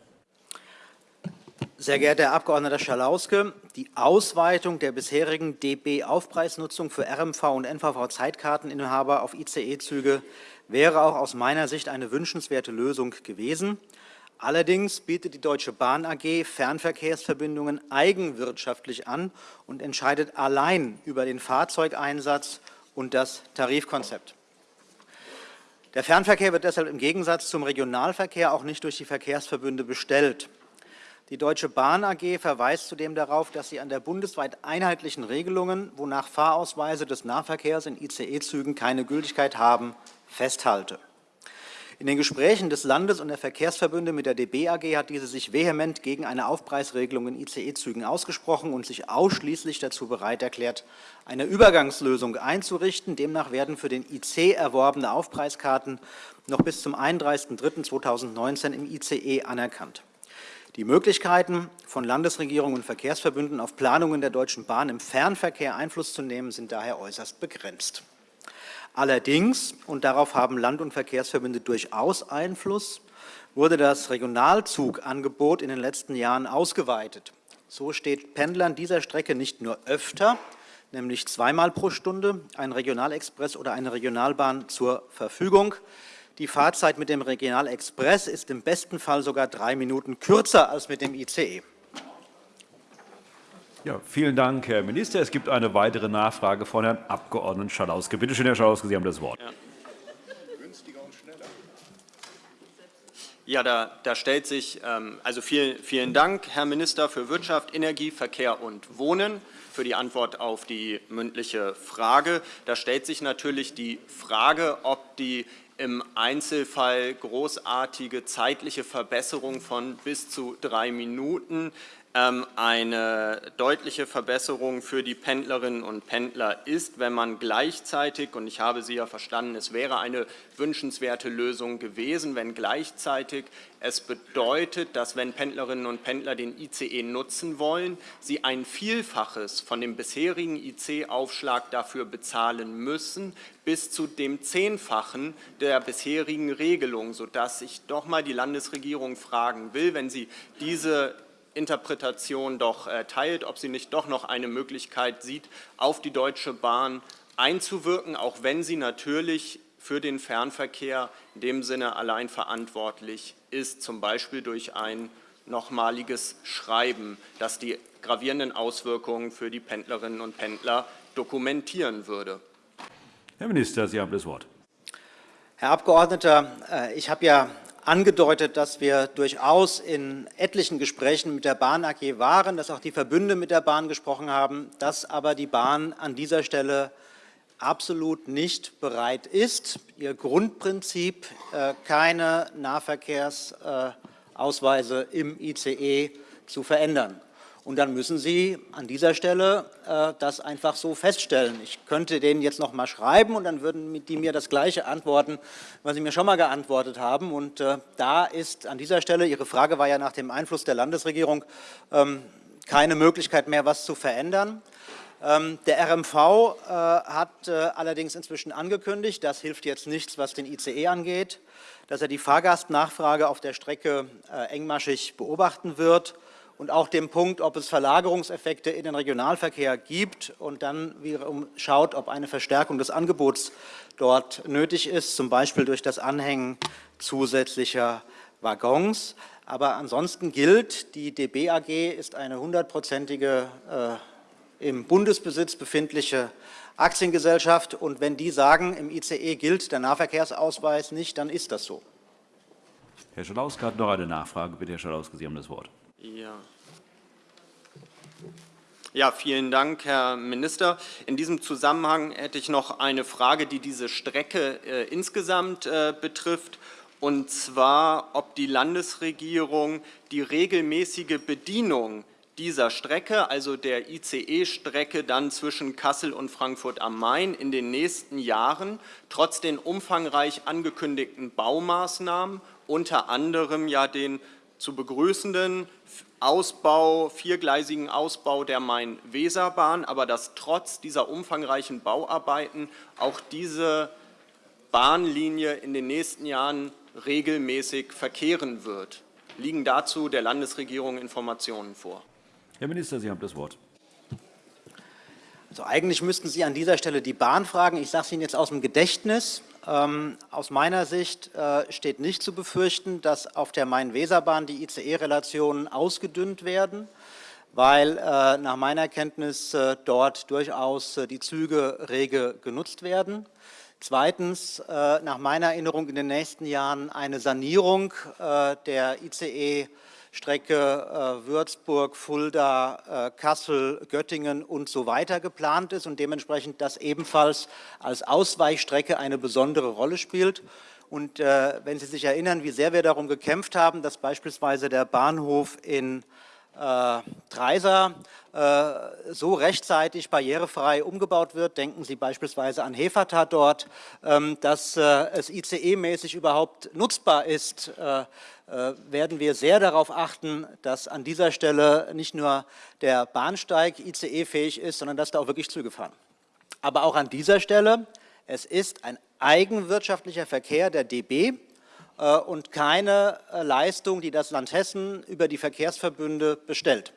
[SPEAKER 7] Sehr geehrter Herr Abg. Schalauske, die Ausweitung der bisherigen DB-Aufpreisnutzung für RMV und NVV-Zeitkarteninhaber auf ICE-Züge wäre auch aus meiner Sicht eine wünschenswerte Lösung gewesen. Allerdings bietet die Deutsche Bahn AG Fernverkehrsverbindungen eigenwirtschaftlich an und entscheidet allein über den Fahrzeugeinsatz und das Tarifkonzept. Der Fernverkehr wird deshalb im Gegensatz zum Regionalverkehr auch nicht durch die Verkehrsverbünde bestellt. Die Deutsche Bahn AG verweist zudem darauf, dass sie an der bundesweit einheitlichen Regelungen, wonach Fahrausweise des Nahverkehrs in ICE-Zügen keine Gültigkeit haben, festhalte. In den Gesprächen des Landes und der Verkehrsverbünde mit der DB AG hat diese sich vehement gegen eine Aufpreisregelung in ICE-Zügen ausgesprochen und sich ausschließlich dazu bereit erklärt, eine Übergangslösung einzurichten. Demnach werden für den IC erworbene Aufpreiskarten noch bis zum 31.03.2019 im ICE anerkannt. Die Möglichkeiten von Landesregierung und Verkehrsverbünden auf Planungen der Deutschen Bahn im Fernverkehr Einfluss zu nehmen, sind daher äußerst begrenzt. Allerdings, und darauf haben Land- und Verkehrsverbünde durchaus Einfluss, wurde das Regionalzugangebot in den letzten Jahren ausgeweitet. So steht Pendlern dieser Strecke nicht nur öfter, nämlich zweimal pro Stunde, ein Regionalexpress oder eine Regionalbahn zur Verfügung. Die Fahrzeit mit dem Regionalexpress ist im besten Fall sogar drei Minuten kürzer als mit dem ICE.
[SPEAKER 1] Ja, vielen Dank, Herr Minister. Es gibt eine weitere Nachfrage von Herrn Abg. Schalauske. Bitte schön, Herr Schalauske, Sie haben das Wort. Ja.
[SPEAKER 11] Da, da, stellt sich, ähm, also vielen, vielen Dank, Herr Minister für Wirtschaft, Energie, Verkehr und Wohnen für die Antwort auf die mündliche Frage. Da stellt sich natürlich die Frage, ob die im Einzelfall großartige zeitliche Verbesserung von bis zu drei Minuten eine deutliche Verbesserung für die Pendlerinnen und Pendler ist, wenn man gleichzeitig, und ich habe Sie ja verstanden, es wäre eine wünschenswerte Lösung gewesen, wenn gleichzeitig es bedeutet, dass wenn Pendlerinnen und Pendler den ICE nutzen wollen, sie ein Vielfaches von dem bisherigen IC-Aufschlag dafür bezahlen müssen, bis zu dem Zehnfachen der bisherigen Regelung, sodass ich doch mal die Landesregierung fragen will, wenn sie diese Interpretation doch äh, teilt, ob sie nicht doch noch eine Möglichkeit sieht, auf die Deutsche Bahn einzuwirken, auch wenn sie natürlich für den Fernverkehr in dem Sinne allein verantwortlich ist, zum Beispiel durch ein nochmaliges Schreiben, das die gravierenden Auswirkungen für die Pendlerinnen und Pendler dokumentieren würde.
[SPEAKER 1] Herr Minister, Sie haben das Wort.
[SPEAKER 7] Herr Abgeordneter, äh, ich habe ja angedeutet, dass wir durchaus in etlichen Gesprächen mit der Bahn AG waren, dass auch die Verbünde mit der Bahn gesprochen haben, dass aber die Bahn an dieser Stelle absolut nicht bereit ist, ihr Grundprinzip, äh, keine Nahverkehrsausweise im ICE zu verändern. Und dann müssen Sie an dieser Stelle äh, das einfach so feststellen. Ich könnte denen jetzt noch mal schreiben und dann würden die mir das Gleiche antworten, was sie mir schon mal geantwortet haben. Und äh, da ist an dieser Stelle, Ihre Frage war ja nach dem Einfluss der Landesregierung, ähm, keine Möglichkeit mehr, was zu verändern. Ähm, der RMV äh, hat äh, allerdings inzwischen angekündigt, das hilft jetzt nichts, was den ICE angeht, dass er die Fahrgastnachfrage auf der Strecke äh, engmaschig beobachten wird und auch dem Punkt, ob es Verlagerungseffekte in den Regionalverkehr gibt und dann wiederum schaut, ob eine Verstärkung des Angebots dort nötig ist, zum Beispiel durch das Anhängen zusätzlicher Waggons. Aber ansonsten gilt, die DB AG ist eine hundertprozentige äh, im Bundesbesitz befindliche Aktiengesellschaft. Und wenn die sagen, im ICE gilt der Nahverkehrsausweis nicht, dann ist das so.
[SPEAKER 1] Herr Schalauske hat noch eine Nachfrage. Bitte, Herr Schalauske, Sie haben das Wort.
[SPEAKER 11] Ja. Ja, vielen Dank, Herr Minister. In diesem Zusammenhang hätte ich noch eine Frage, die diese Strecke äh, insgesamt äh, betrifft, und zwar, ob die Landesregierung die regelmäßige Bedienung dieser Strecke, also der ICE-Strecke dann zwischen Kassel und Frankfurt am Main in den nächsten Jahren trotz den umfangreich angekündigten Baumaßnahmen, unter anderem ja den zu begrüßenden Ausbau, viergleisigen Ausbau der Main-Weser-Bahn, aber dass trotz dieser umfangreichen Bauarbeiten auch diese Bahnlinie in den nächsten Jahren regelmäßig verkehren wird. Liegen dazu der Landesregierung Informationen vor?
[SPEAKER 1] Herr Minister, Sie haben das Wort.
[SPEAKER 7] Also eigentlich müssten Sie an dieser Stelle die Bahn fragen. Ich sage es Ihnen jetzt aus dem Gedächtnis. Ähm, aus meiner Sicht äh, steht nicht zu befürchten, dass auf der Main-Weser-Bahn die ICE-Relationen ausgedünnt werden, weil äh, nach meiner Kenntnis äh, dort durchaus die Züge rege genutzt werden. Zweitens, nach meiner Erinnerung in den nächsten Jahren eine Sanierung der ICE Strecke Würzburg, Fulda, Kassel, Göttingen und so weiter geplant ist und dementsprechend das ebenfalls als Ausweichstrecke eine besondere Rolle spielt. Und äh, wenn Sie sich erinnern, wie sehr wir darum gekämpft haben, dass beispielsweise der Bahnhof in äh, Dreiser äh, so rechtzeitig barrierefrei umgebaut wird, denken Sie beispielsweise an Hefata dort, ähm, dass äh, es ICE-mäßig überhaupt nutzbar ist, äh, äh, werden wir sehr darauf achten, dass an dieser Stelle nicht nur der Bahnsteig ICE-fähig ist, sondern dass da auch wirklich Züge fahren. Aber auch an dieser Stelle, es ist ein eigenwirtschaftlicher Verkehr der DB äh, und keine äh, Leistung, die das Land Hessen über die Verkehrsverbünde bestellt.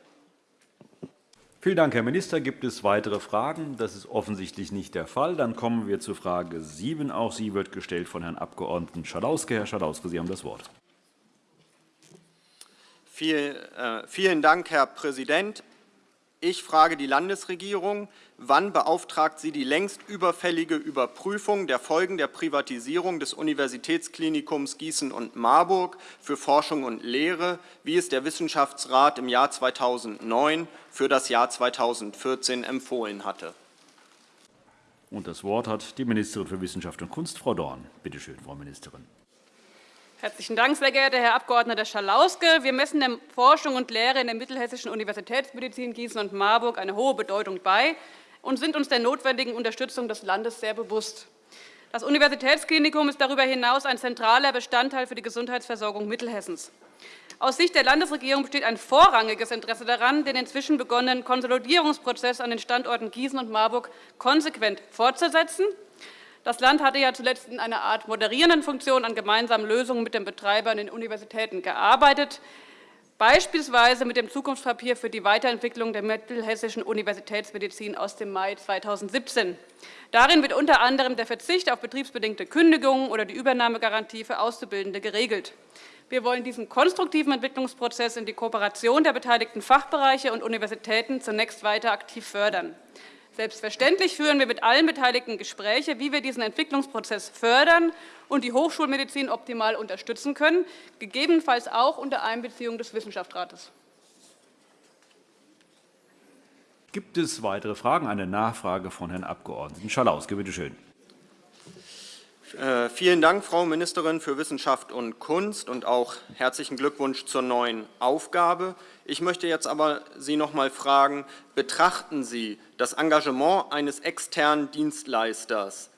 [SPEAKER 1] Vielen Dank, Herr Minister. Gibt es weitere Fragen? Das ist offensichtlich nicht der Fall. Dann kommen wir zu Frage 7. Auch sie wird gestellt von Herrn Abg. Schadauske. Herr Schadauske, Sie haben das Wort.
[SPEAKER 11] Viel, äh, vielen Dank, Herr Präsident. Ich frage die Landesregierung, wann beauftragt sie die längst überfällige Überprüfung der Folgen der Privatisierung des Universitätsklinikums Gießen und Marburg für Forschung und Lehre, wie es der Wissenschaftsrat im Jahr 2009 für das Jahr 2014 empfohlen hatte.
[SPEAKER 1] Und das Wort hat die Ministerin für Wissenschaft und Kunst, Frau Dorn. Bitte schön, Frau Ministerin.
[SPEAKER 12] Herzlichen Dank, sehr geehrter Herr Abg. Schalauske. Wir messen der Forschung und Lehre in der Mittelhessischen Universitätsmedizin Gießen und Marburg eine hohe Bedeutung bei und sind uns der notwendigen Unterstützung des Landes sehr bewusst. Das Universitätsklinikum ist darüber hinaus ein zentraler Bestandteil für die Gesundheitsversorgung Mittelhessens. Aus Sicht der Landesregierung besteht ein vorrangiges Interesse daran, den inzwischen begonnenen Konsolidierungsprozess an den Standorten Gießen und Marburg konsequent fortzusetzen das Land hatte ja zuletzt in einer Art moderierenden Funktion an gemeinsamen Lösungen mit den Betreibern in den Universitäten gearbeitet, beispielsweise mit dem Zukunftspapier für die Weiterentwicklung der mittelhessischen Universitätsmedizin aus dem Mai 2017. Darin wird unter anderem der Verzicht auf betriebsbedingte Kündigungen oder die Übernahmegarantie für Auszubildende geregelt. Wir wollen diesen konstruktiven Entwicklungsprozess in die Kooperation der beteiligten Fachbereiche und Universitäten zunächst weiter aktiv fördern. Selbstverständlich führen wir mit allen Beteiligten Gespräche, wie wir diesen Entwicklungsprozess fördern und die Hochschulmedizin optimal unterstützen können, gegebenenfalls auch unter Einbeziehung des Wissenschaftsrates.
[SPEAKER 1] Gibt es weitere Fragen? Eine Nachfrage von Herrn Abg. Schalauske. Bitte schön.
[SPEAKER 11] Äh, vielen Dank, Frau Ministerin für Wissenschaft und Kunst, und auch herzlichen Glückwunsch zur neuen Aufgabe. Ich möchte jetzt aber Sie noch einmal fragen, betrachten Sie das Engagement eines externen Dienstleisters,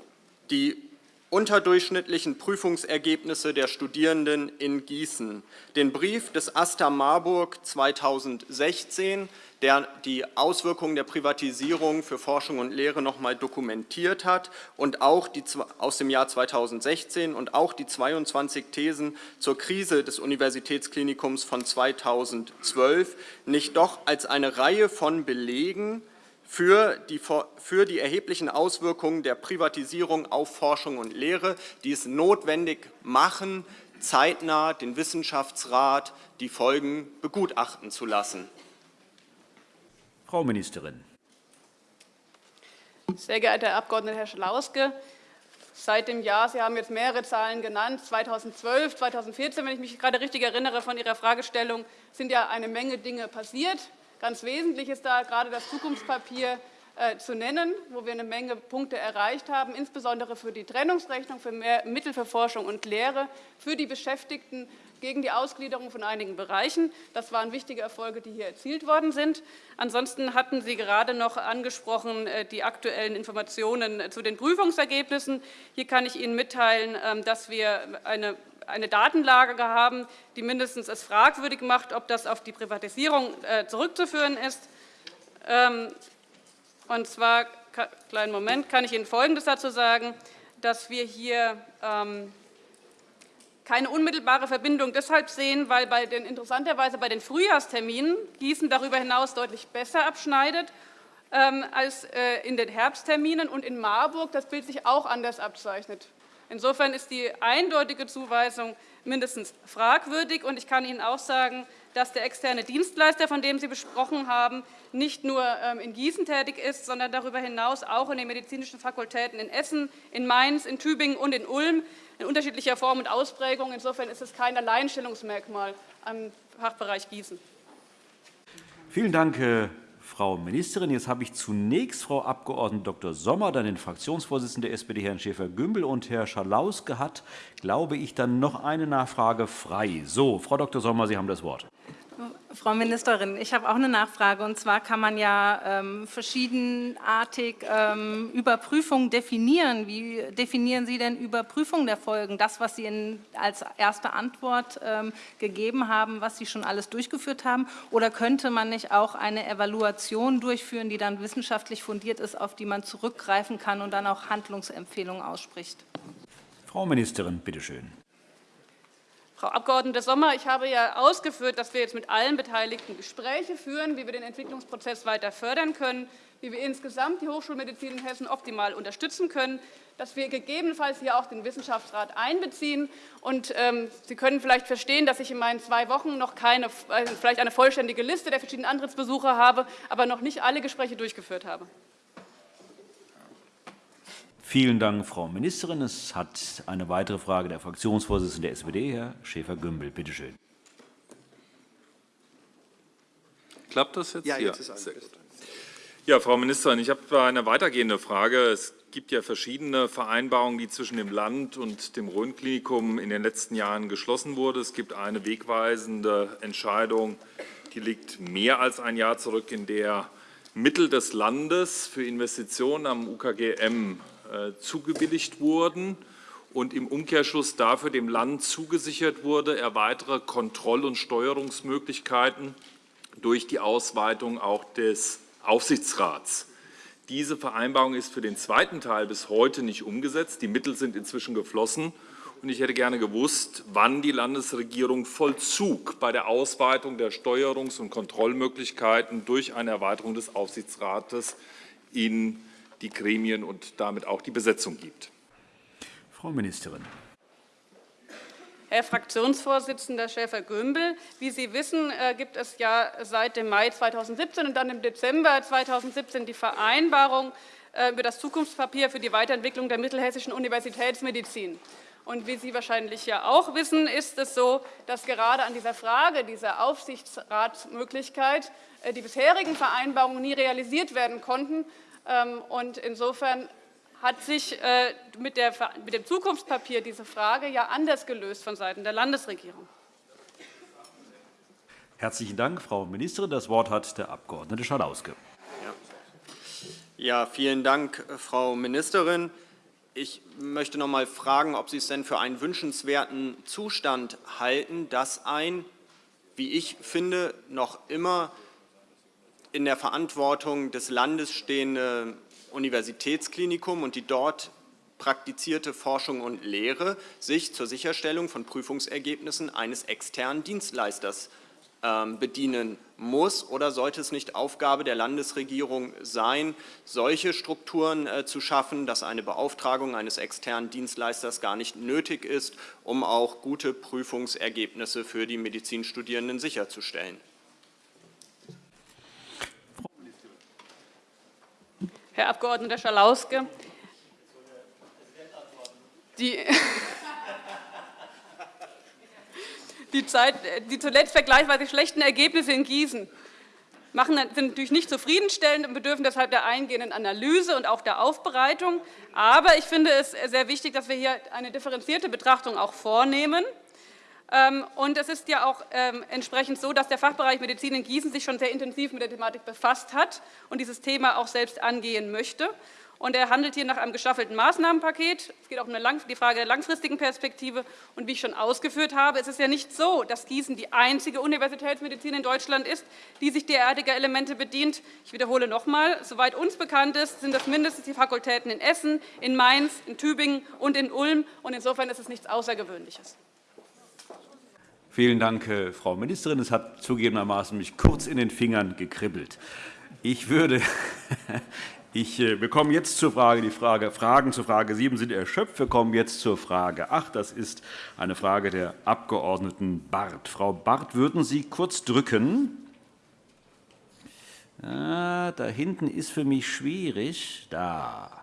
[SPEAKER 11] die unterdurchschnittlichen Prüfungsergebnisse der Studierenden in Gießen. Den Brief des AStA Marburg 2016 der die Auswirkungen der Privatisierung für Forschung und Lehre noch einmal dokumentiert hat und auch die, aus dem Jahr 2016 und auch die 22 Thesen zur Krise des Universitätsklinikums von 2012 nicht doch als eine Reihe von Belegen für die, für die erheblichen Auswirkungen der Privatisierung auf Forschung und Lehre, die es notwendig machen, zeitnah den Wissenschaftsrat die Folgen begutachten zu lassen.
[SPEAKER 1] Frau Ministerin.
[SPEAKER 12] Sehr geehrter Herr Abg. Herr Schlauske, seit dem Jahr, Sie haben jetzt mehrere Zahlen genannt, 2012, 2014, wenn ich mich gerade richtig erinnere von Ihrer Fragestellung, sind ja eine Menge Dinge passiert. Ganz wesentlich ist da gerade das Zukunftspapier äh, zu nennen, wo wir eine Menge Punkte erreicht haben, insbesondere für die Trennungsrechnung, für mehr Mittel für Forschung und Lehre, für die Beschäftigten gegen die Ausgliederung von einigen Bereichen. Das waren wichtige Erfolge, die hier erzielt worden sind. Ansonsten hatten Sie gerade noch angesprochen äh, die aktuellen Informationen äh, zu den Prüfungsergebnissen. Hier kann ich Ihnen mitteilen, ähm, dass wir eine eine Datenlage haben, die mindestens es fragwürdig macht, ob das auf die Privatisierung äh, zurückzuführen ist. Ähm, und zwar, kleinen Moment, kann ich Ihnen Folgendes dazu sagen, dass wir hier ähm, keine unmittelbare Verbindung deshalb sehen, weil bei den, interessanterweise bei den Frühjahrsterminen Gießen darüber hinaus deutlich besser abschneidet ähm, als äh, in den Herbstterminen und in Marburg das Bild sich auch anders abzeichnet. Insofern ist die eindeutige Zuweisung mindestens fragwürdig. Und ich kann Ihnen auch sagen, dass der externe Dienstleister, von dem Sie besprochen haben, nicht nur ähm, in Gießen tätig ist, sondern darüber hinaus auch in den medizinischen Fakultäten in Essen, in Mainz, in Tübingen und in Ulm in unterschiedlicher Form und Ausprägung. Insofern ist es kein Alleinstellungsmerkmal am Fachbereich Gießen.
[SPEAKER 1] Vielen Dank, Frau Ministerin. Jetzt habe ich zunächst Frau Abg. Dr. Sommer, dann den Fraktionsvorsitzenden der SPD, Herrn Schäfer-Gümbel, und Herr Schalauske hat, glaube ich, dann noch eine Nachfrage frei. So, Frau Dr. Sommer, Sie haben das Wort.
[SPEAKER 6] Frau Ministerin, ich habe auch eine Nachfrage. Und zwar kann man ja ähm, verschiedenartig ähm, Überprüfung definieren. Wie definieren Sie denn Überprüfung der Folgen? Das, was Sie in, als erste Antwort ähm, gegeben haben, was Sie schon alles durchgeführt haben? Oder könnte man nicht auch eine Evaluation durchführen, die dann wissenschaftlich fundiert ist, auf die man zurückgreifen kann und dann auch Handlungsempfehlungen ausspricht?
[SPEAKER 1] Frau Ministerin, bitteschön.
[SPEAKER 12] Frau Abg. Sommer, ich habe ja ausgeführt, dass wir jetzt mit allen Beteiligten Gespräche führen, wie wir den Entwicklungsprozess weiter fördern können, wie wir insgesamt die Hochschulmedizin in Hessen optimal unterstützen können, dass wir gegebenenfalls hier auch den Wissenschaftsrat einbeziehen. Und, ähm, Sie können vielleicht verstehen, dass ich in meinen zwei Wochen noch keine, äh, vielleicht eine vollständige Liste der verschiedenen Antrittsbesuche habe, aber noch nicht alle Gespräche durchgeführt habe.
[SPEAKER 1] Vielen Dank, Frau Ministerin. Es hat eine weitere Frage der Fraktionsvorsitzende der SPD, Herr Schäfer-Gümbel. Bitte schön.
[SPEAKER 13] Klappt das jetzt?
[SPEAKER 14] Ja, jetzt ist alles
[SPEAKER 13] Ja, Frau Ministerin, ich habe eine weitergehende Frage. Es gibt ja verschiedene Vereinbarungen, die zwischen dem Land und dem Rhön-Klinikum in den letzten Jahren geschlossen wurden. Es gibt eine wegweisende Entscheidung, die liegt mehr als ein Jahr zurück, in der Mittel des Landes für Investitionen am UKGM äh, zugebilligt wurden und im Umkehrschluss dafür dem Land zugesichert wurde, er weitere Kontroll- und Steuerungsmöglichkeiten durch die Ausweitung auch des Aufsichtsrats. Diese Vereinbarung ist für den zweiten Teil bis heute nicht umgesetzt. Die Mittel sind inzwischen geflossen. Und ich hätte gerne gewusst, wann die Landesregierung Vollzug bei der Ausweitung der Steuerungs- und Kontrollmöglichkeiten durch eine Erweiterung des Aufsichtsrates in die Gremien und damit auch die Besetzung gibt.
[SPEAKER 1] Frau Ministerin.
[SPEAKER 12] Herr Fraktionsvorsitzender Schäfer-Gümbel, wie Sie wissen, äh, gibt es ja seit dem Mai 2017 und dann im Dezember 2017 die Vereinbarung äh, über das Zukunftspapier für die Weiterentwicklung der mittelhessischen Universitätsmedizin. Und wie Sie wahrscheinlich ja auch wissen, ist es so, dass gerade an dieser Frage dieser Aufsichtsratsmöglichkeit äh, die bisherigen Vereinbarungen nie realisiert werden konnten und insofern hat sich äh, mit, dem Zukunftspapier diese Frage ja anders gelöst von Seiten der Landesregierung.
[SPEAKER 1] Herzlichen Dank, Frau Ministerin. Das Wort hat der Abg. Schalauske.
[SPEAKER 11] Ja, vielen Dank, Frau Ministerin. Ich möchte noch mal fragen, ob Sie es denn für einen wünschenswerten Zustand halten, dass ein, wie ich finde, noch immer in der Verantwortung des Landes stehende Universitätsklinikum und die dort praktizierte Forschung und Lehre sich zur Sicherstellung von Prüfungsergebnissen eines externen Dienstleisters ähm, bedienen muss oder sollte es nicht Aufgabe der Landesregierung sein, solche Strukturen äh, zu schaffen, dass eine Beauftragung eines externen Dienstleisters gar nicht nötig ist, um auch gute Prüfungsergebnisse für die Medizinstudierenden sicherzustellen?
[SPEAKER 12] Herr Abg. Schalauske, die die, Zeit, die zuletzt vergleichsweise schlechten Ergebnisse in Gießen machen, sind natürlich nicht zufriedenstellend und bedürfen deshalb der eingehenden Analyse und auch der Aufbereitung. Aber ich finde es sehr wichtig, dass wir hier eine differenzierte Betrachtung auch vornehmen. Ähm, und es ist ja auch ähm, entsprechend so, dass der Fachbereich Medizin in Gießen sich schon sehr intensiv mit der Thematik befasst hat und dieses Thema auch selbst angehen möchte. Und er handelt hier nach einem gestaffelten Maßnahmenpaket. Es geht auch um die Frage der langfristigen Perspektive. Und wie ich schon ausgeführt habe, ist es ja nicht so, dass Gießen die einzige Universitätsmedizin in Deutschland ist, die sich derartiger Elemente bedient. Ich wiederhole noch einmal, soweit uns bekannt ist, sind das mindestens die Fakultäten in Essen, in Mainz, in Tübingen und in Ulm. Und insofern ist es nichts Außergewöhnliches.
[SPEAKER 1] Vielen Dank, äh, Frau Ministerin. Es hat zugegebenermaßen mich kurz in den Fingern gekribbelt. Ich würde Ich äh, bekomme jetzt zur Frage, die Frage, Fragen zur Frage 7 sind erschöpft. Wir kommen jetzt zur Frage 8. Das ist eine Frage der Abg. Barth. Frau Barth, würden Sie kurz drücken? Ja, da hinten ist für mich schwierig. Da.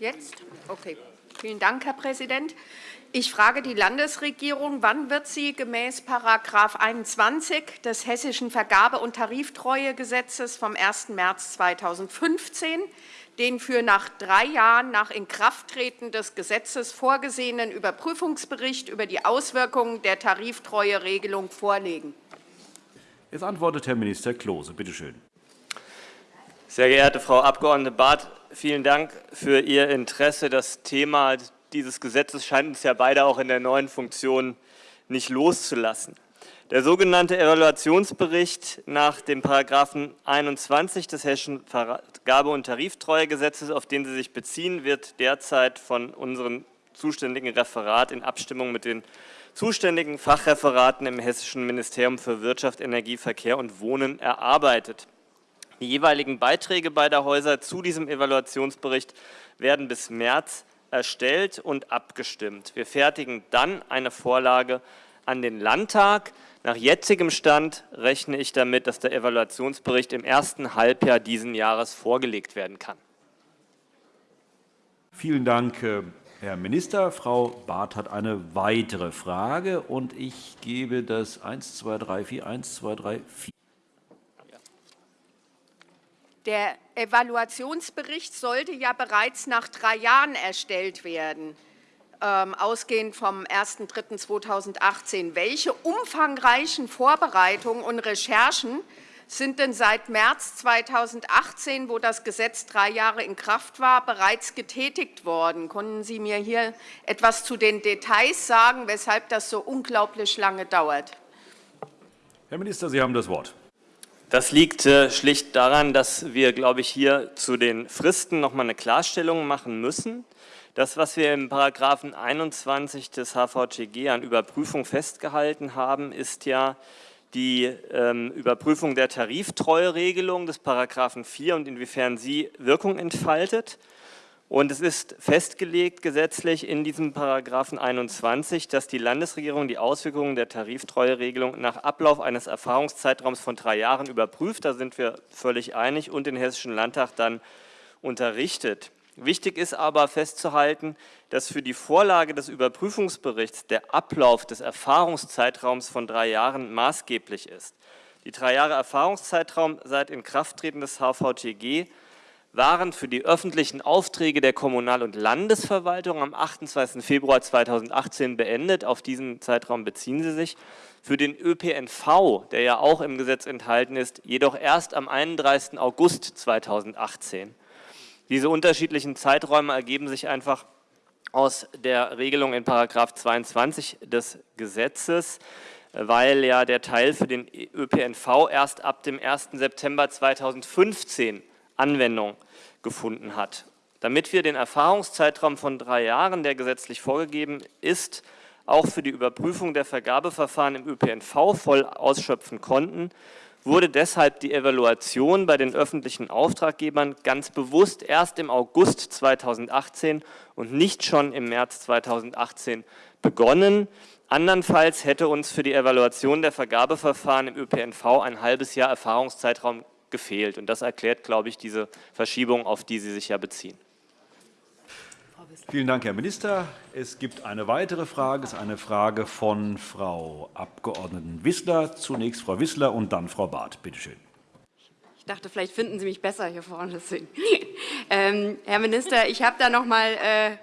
[SPEAKER 14] Jetzt? Okay. Vielen Dank, Herr Präsident. Ich frage die Landesregierung, wann wird sie gemäß § 21 des Hessischen Vergabe- und Tariftreuegesetzes vom 1. März 2015 den für nach drei Jahren nach Inkrafttreten des Gesetzes vorgesehenen Überprüfungsbericht über die Auswirkungen der Tariftreueregelung vorlegen?
[SPEAKER 1] Jetzt antwortet Herr Minister Klose. Bitte schön.
[SPEAKER 5] Sehr geehrte Frau Abg. Barth, vielen Dank für Ihr Interesse. Das Thema dieses Gesetzes scheint uns ja beide auch in der neuen Funktion nicht loszulassen. Der sogenannte Evaluationsbericht nach dem § 21 des Hessischen Vergabe- und Tariftreuegesetzes, auf den Sie sich beziehen, wird derzeit von unserem zuständigen Referat in Abstimmung mit den zuständigen Fachreferaten im Hessischen Ministerium für Wirtschaft, Energie, Verkehr und Wohnen erarbeitet. Die jeweiligen Beiträge beider Häuser zu diesem Evaluationsbericht werden bis März erstellt und abgestimmt. Wir fertigen dann eine Vorlage an den Landtag. Nach jetzigem Stand rechne ich damit, dass der Evaluationsbericht im ersten Halbjahr dieses Jahres vorgelegt werden kann.
[SPEAKER 1] Vielen Dank, äh, Herr Minister. Frau Barth hat eine weitere Frage, und ich gebe das 1, 2, 3, 4, 1, 2, 3, 4.
[SPEAKER 14] Der Evaluationsbericht sollte ja bereits nach drei Jahren erstellt werden, ähm, ausgehend vom 01.03.2018. Welche umfangreichen Vorbereitungen und Recherchen sind denn seit März 2018, wo das Gesetz drei Jahre in Kraft war, bereits getätigt worden? Können Sie mir hier etwas zu den Details sagen, weshalb das so unglaublich lange dauert?
[SPEAKER 1] Herr Minister, Sie haben das Wort.
[SPEAKER 5] Das liegt äh, schlicht daran, dass wir, glaube ich, hier zu den Fristen noch einmal eine Klarstellung machen müssen. Das, was wir im § 21 des HVGG an Überprüfung festgehalten haben, ist ja die ähm, Überprüfung der Tariftreueregelung des § 4 und inwiefern sie Wirkung entfaltet. Und es ist festgelegt gesetzlich in diesem Paragraphen 21, dass die Landesregierung die Auswirkungen der Tariftreueregelung nach Ablauf eines Erfahrungszeitraums von drei Jahren überprüft. Da sind wir völlig einig und den Hessischen Landtag dann unterrichtet. Wichtig ist aber festzuhalten, dass für die Vorlage des Überprüfungsberichts der Ablauf des Erfahrungszeitraums von drei Jahren maßgeblich ist. Die drei Jahre Erfahrungszeitraum seit Inkrafttreten des HVTG waren für die öffentlichen Aufträge der Kommunal- und Landesverwaltung am 28. Februar 2018 beendet. Auf diesen Zeitraum beziehen sie sich. Für den ÖPNV, der ja auch im Gesetz enthalten ist, jedoch erst am 31. August 2018. Diese unterschiedlichen Zeiträume ergeben sich einfach aus der Regelung in § 22 des Gesetzes, weil ja der Teil für den ÖPNV erst ab dem 1. September 2015 Anwendung gefunden hat. Damit wir den Erfahrungszeitraum von drei Jahren, der gesetzlich vorgegeben ist, auch für die Überprüfung der Vergabeverfahren im ÖPNV voll ausschöpfen konnten, wurde deshalb die Evaluation bei den öffentlichen Auftraggebern ganz bewusst erst im August 2018 und nicht schon im März 2018 begonnen. Andernfalls hätte uns für die Evaluation der Vergabeverfahren im ÖPNV ein halbes Jahr Erfahrungszeitraum gefehlt. Und das erklärt, glaube ich, diese Verschiebung, auf die Sie sich ja beziehen.
[SPEAKER 1] Vielen Dank, Herr Minister. Es gibt eine weitere Frage. Es ist eine Frage von Frau Abg. Wissler. Zunächst Frau Wissler und dann Frau Barth. Bitte schön.
[SPEAKER 15] Ich dachte, vielleicht finden Sie mich besser hier vorne. Deswegen. Ähm, Herr Minister, ich habe da noch mal äh,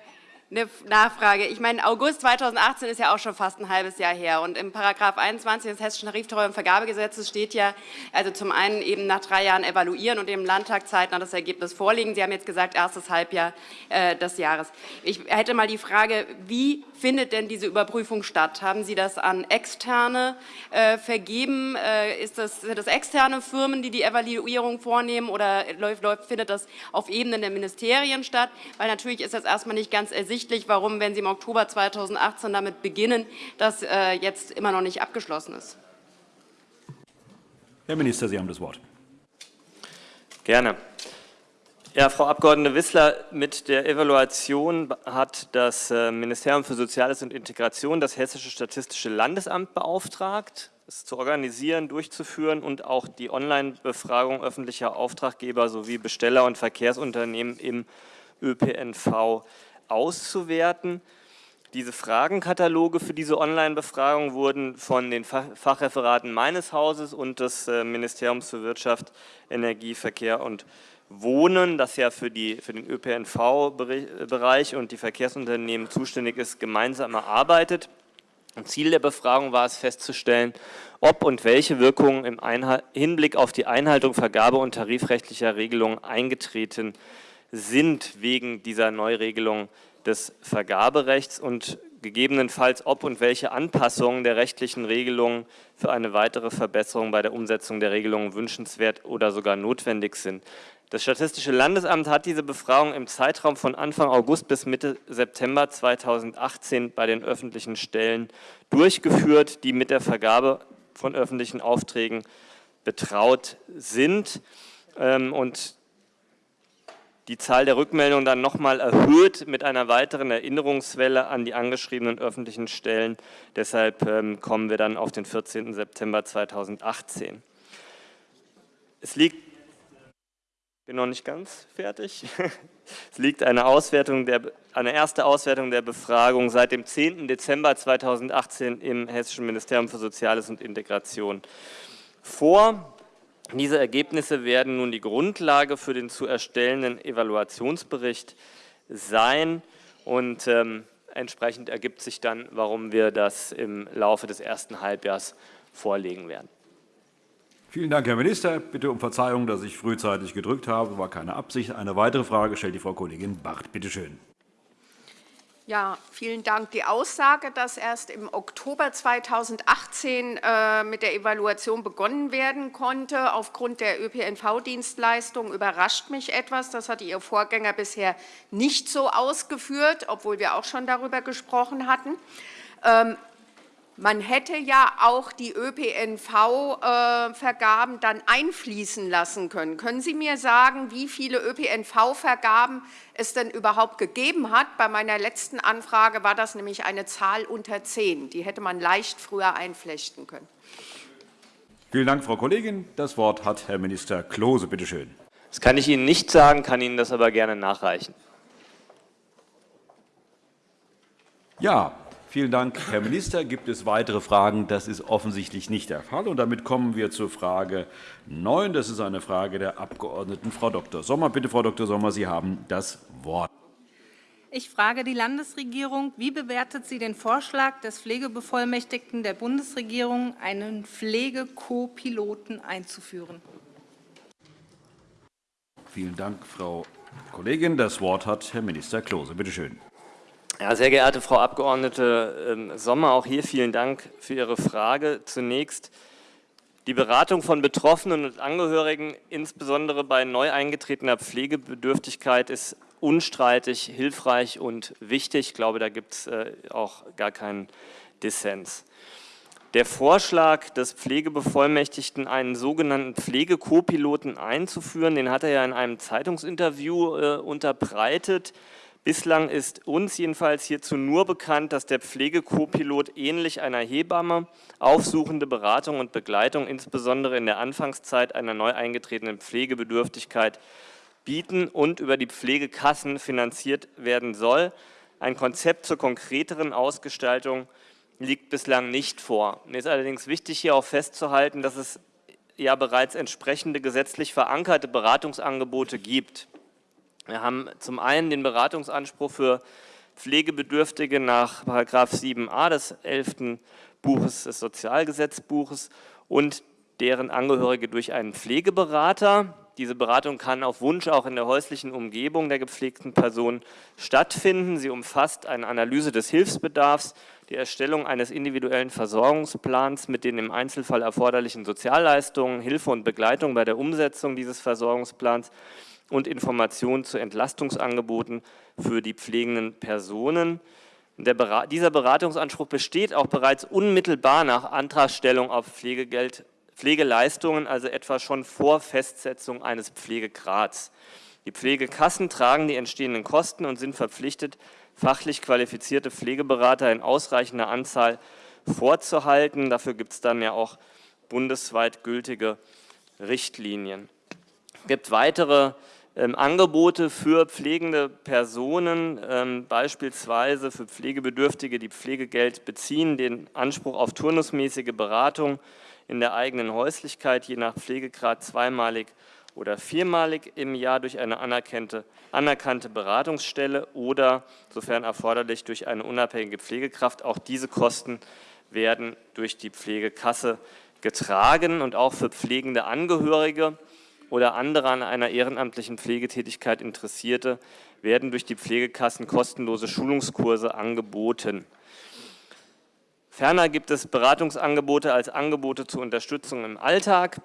[SPEAKER 15] eine Nachfrage. Ich meine, August 2018 ist ja auch schon fast ein halbes Jahr her. Und im Paragraph 21 des Hessischen Tariftreu- und Vergabegesetzes steht ja, also zum einen eben nach drei Jahren evaluieren und dem Landtag zeitnah das Ergebnis vorlegen. Sie haben jetzt gesagt, erstes Halbjahr äh, des Jahres. Ich hätte mal die Frage, wie findet denn diese Überprüfung statt? Haben Sie das an Externe äh, vergeben? Äh, ist das, sind das externe Firmen, die die Evaluierung vornehmen oder läuft, läuft, findet das auf Ebene der Ministerien statt? Weil natürlich ist das erstmal nicht ganz ersichtlich, warum, wenn Sie im Oktober 2018 damit beginnen, das äh, jetzt immer noch nicht abgeschlossen ist.
[SPEAKER 1] Herr Minister, Sie haben das Wort.
[SPEAKER 5] Gerne. Ja, Frau Abg. Wissler, mit der Evaluation hat das äh, Ministerium für Soziales und Integration das Hessische Statistische Landesamt beauftragt, es zu organisieren, durchzuführen und auch die Online-Befragung öffentlicher Auftraggeber sowie Besteller und Verkehrsunternehmen im ÖPNV auszuwerten. Diese Fragenkataloge für diese Online-Befragung wurden von den Fachreferaten meines Hauses und des äh, Ministeriums für Wirtschaft, Energie, Verkehr und Wohnen, das ja für, die, für den ÖPNV-Bereich und die Verkehrsunternehmen zuständig ist, gemeinsam erarbeitet. Ziel der Befragung war es festzustellen, ob und welche Wirkungen im Hinblick auf die Einhaltung vergabe- und tarifrechtlicher Regelungen eingetreten sind wegen dieser Neuregelung des Vergaberechts und gegebenenfalls ob und welche Anpassungen der rechtlichen Regelungen für eine weitere Verbesserung bei der Umsetzung der Regelungen wünschenswert oder sogar notwendig sind. Das Statistische Landesamt hat diese Befragung im Zeitraum von Anfang August bis Mitte September 2018 bei den öffentlichen Stellen durchgeführt, die mit der Vergabe von öffentlichen Aufträgen betraut sind. Ähm, und die Zahl der Rückmeldungen dann nochmal erhöht mit einer weiteren Erinnerungswelle an die angeschriebenen öffentlichen Stellen. Deshalb ähm, kommen wir dann auf den 14. September 2018. Es liegt bin noch nicht ganz fertig. Es liegt eine, Auswertung der, eine erste Auswertung der Befragung seit dem 10. Dezember 2018 im Hessischen Ministerium für Soziales und Integration vor. Diese Ergebnisse werden nun die Grundlage für den zu erstellenden Evaluationsbericht sein und ähm, entsprechend ergibt sich dann, warum wir das im Laufe des ersten Halbjahres vorlegen werden.
[SPEAKER 1] Vielen Dank, Herr Minister. Bitte um Verzeihung, dass ich frühzeitig gedrückt habe. Das war keine Absicht. Eine weitere Frage stellt die Frau Kollegin Barth. Bitte schön.
[SPEAKER 14] Ja, vielen Dank. Die Aussage, dass erst im Oktober 2018 äh, mit der Evaluation begonnen werden konnte, aufgrund der ÖPNV-Dienstleistung, überrascht mich etwas. Das hatte Ihr Vorgänger bisher nicht so ausgeführt, obwohl wir auch schon darüber gesprochen hatten. Ähm, man hätte ja auch die ÖPNV-Vergaben dann einfließen lassen können. Können Sie mir sagen, wie viele ÖPNV-Vergaben es denn überhaupt gegeben hat? Bei meiner letzten Anfrage war das nämlich eine Zahl unter zehn. Die hätte man leicht früher einflechten können.
[SPEAKER 1] Vielen Dank, Frau Kollegin. Das Wort hat Herr Minister Klose. Bitte schön.
[SPEAKER 5] Das kann ich Ihnen nicht sagen, kann Ihnen das aber gerne nachreichen.
[SPEAKER 1] Ja, Vielen Dank, Herr Minister. Gibt es weitere Fragen? Das ist offensichtlich nicht der Fall. Und damit kommen wir zur Frage 9. Das ist eine Frage der Abgeordneten Frau Dr. Sommer. Bitte, Frau Dr. Sommer, Sie haben das Wort.
[SPEAKER 6] Ich frage die Landesregierung, wie bewertet sie den Vorschlag des Pflegebevollmächtigten der Bundesregierung, einen Pflege-Co-Piloten einzuführen?
[SPEAKER 1] Vielen Dank, Frau Kollegin, das Wort hat Herr Minister Klose. Bitte schön.
[SPEAKER 5] Ja, sehr geehrte Frau Abg. Ähm, Sommer, auch hier vielen Dank für Ihre Frage. Zunächst die Beratung von Betroffenen und Angehörigen, insbesondere bei neu eingetretener Pflegebedürftigkeit, ist unstreitig hilfreich und wichtig. Ich glaube, da gibt es äh, auch gar keinen Dissens. Der Vorschlag des Pflegebevollmächtigten, einen sogenannten Pflegekopiloten einzuführen, den hat er ja in einem Zeitungsinterview äh, unterbreitet. Bislang ist uns jedenfalls hierzu nur bekannt, dass der Pflegekopilot ähnlich einer Hebamme aufsuchende Beratung und Begleitung, insbesondere in der Anfangszeit einer neu eingetretenen Pflegebedürftigkeit, bieten und über die Pflegekassen finanziert werden soll. Ein Konzept zur konkreteren Ausgestaltung liegt bislang nicht vor. Mir ist allerdings wichtig, hier auch festzuhalten, dass es ja bereits entsprechende gesetzlich verankerte Beratungsangebote gibt. Wir haben zum einen den Beratungsanspruch für Pflegebedürftige nach § 7a des 11. Buches des Sozialgesetzbuches und deren Angehörige durch einen Pflegeberater. Diese Beratung kann auf Wunsch auch in der häuslichen Umgebung der gepflegten Person stattfinden. Sie umfasst eine Analyse des Hilfsbedarfs, die Erstellung eines individuellen Versorgungsplans mit den im Einzelfall erforderlichen Sozialleistungen, Hilfe und Begleitung bei der Umsetzung dieses Versorgungsplans und Informationen zu Entlastungsangeboten für die pflegenden Personen. Der, dieser Beratungsanspruch besteht auch bereits unmittelbar nach Antragstellung auf Pflegegeld, Pflegeleistungen, also etwa schon vor Festsetzung eines Pflegegrads. Die Pflegekassen tragen die entstehenden Kosten und sind verpflichtet, fachlich qualifizierte Pflegeberater in ausreichender Anzahl vorzuhalten. Dafür gibt es dann ja auch bundesweit gültige Richtlinien. Es gibt weitere ähm, Angebote für pflegende Personen, ähm, beispielsweise für Pflegebedürftige, die Pflegegeld beziehen, den Anspruch auf turnusmäßige Beratung in der eigenen Häuslichkeit, je nach Pflegegrad zweimalig oder viermalig im Jahr durch eine anerkannte, anerkannte Beratungsstelle oder, sofern erforderlich, durch eine unabhängige Pflegekraft. Auch diese Kosten werden durch die Pflegekasse getragen und auch für pflegende Angehörige oder andere an einer ehrenamtlichen Pflegetätigkeit Interessierte werden durch die Pflegekassen kostenlose Schulungskurse angeboten. Ferner gibt es Beratungsangebote als Angebote zur Unterstützung im Alltag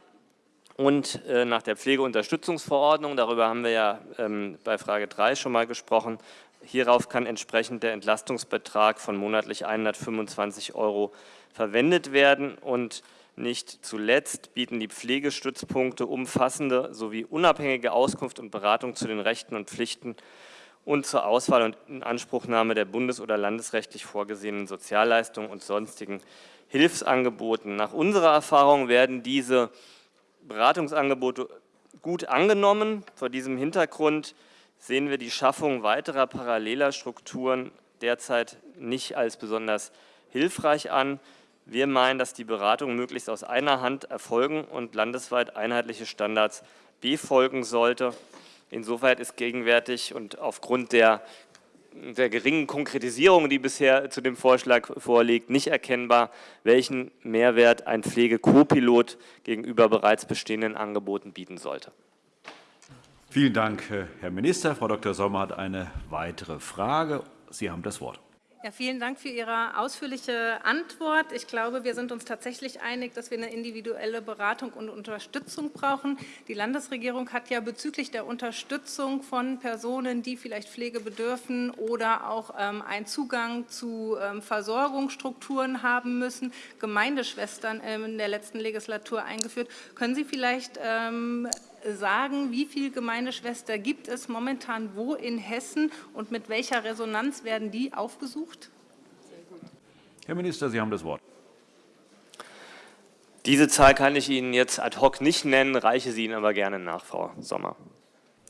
[SPEAKER 5] und äh, nach der Pflegeunterstützungsverordnung, darüber haben wir ja ähm, bei Frage 3 schon mal gesprochen, hierauf kann entsprechend der Entlastungsbetrag von monatlich 125 Euro verwendet werden und nicht zuletzt bieten die Pflegestützpunkte umfassende sowie unabhängige Auskunft und Beratung zu den Rechten und Pflichten und zur Auswahl und Inanspruchnahme der bundes- oder landesrechtlich vorgesehenen Sozialleistungen und sonstigen Hilfsangeboten. Nach unserer Erfahrung werden diese Beratungsangebote gut angenommen. Vor diesem Hintergrund sehen wir die Schaffung weiterer paralleler Strukturen derzeit nicht als besonders hilfreich an. Wir meinen, dass die Beratung möglichst aus einer Hand erfolgen und landesweit einheitliche Standards befolgen sollte. Insoweit ist gegenwärtig und aufgrund der, der geringen Konkretisierung, die bisher zu dem Vorschlag vorliegt, nicht erkennbar, welchen Mehrwert ein Pflegekopilot gegenüber bereits bestehenden Angeboten bieten sollte.
[SPEAKER 1] Vielen Dank, Herr Minister. Frau Dr. Sommer hat eine weitere Frage. Sie haben das Wort.
[SPEAKER 6] Ja, vielen Dank für Ihre ausführliche Antwort. Ich glaube, wir sind uns tatsächlich einig, dass wir eine individuelle Beratung und Unterstützung brauchen. Die Landesregierung hat ja bezüglich der Unterstützung von Personen, die vielleicht Pflege bedürfen oder auch ähm, einen Zugang zu ähm, Versorgungsstrukturen haben müssen, Gemeindeschwestern ähm, in der letzten Legislatur eingeführt. Können Sie vielleicht ähm, sagen, wie viele Gemeindeschwestern gibt es momentan wo in Hessen und mit welcher Resonanz werden die aufgesucht?
[SPEAKER 1] Herr Minister, Sie haben das Wort.
[SPEAKER 5] Diese Zahl kann ich Ihnen jetzt ad hoc nicht nennen, reiche sie Ihnen aber gerne nach, Frau Sommer.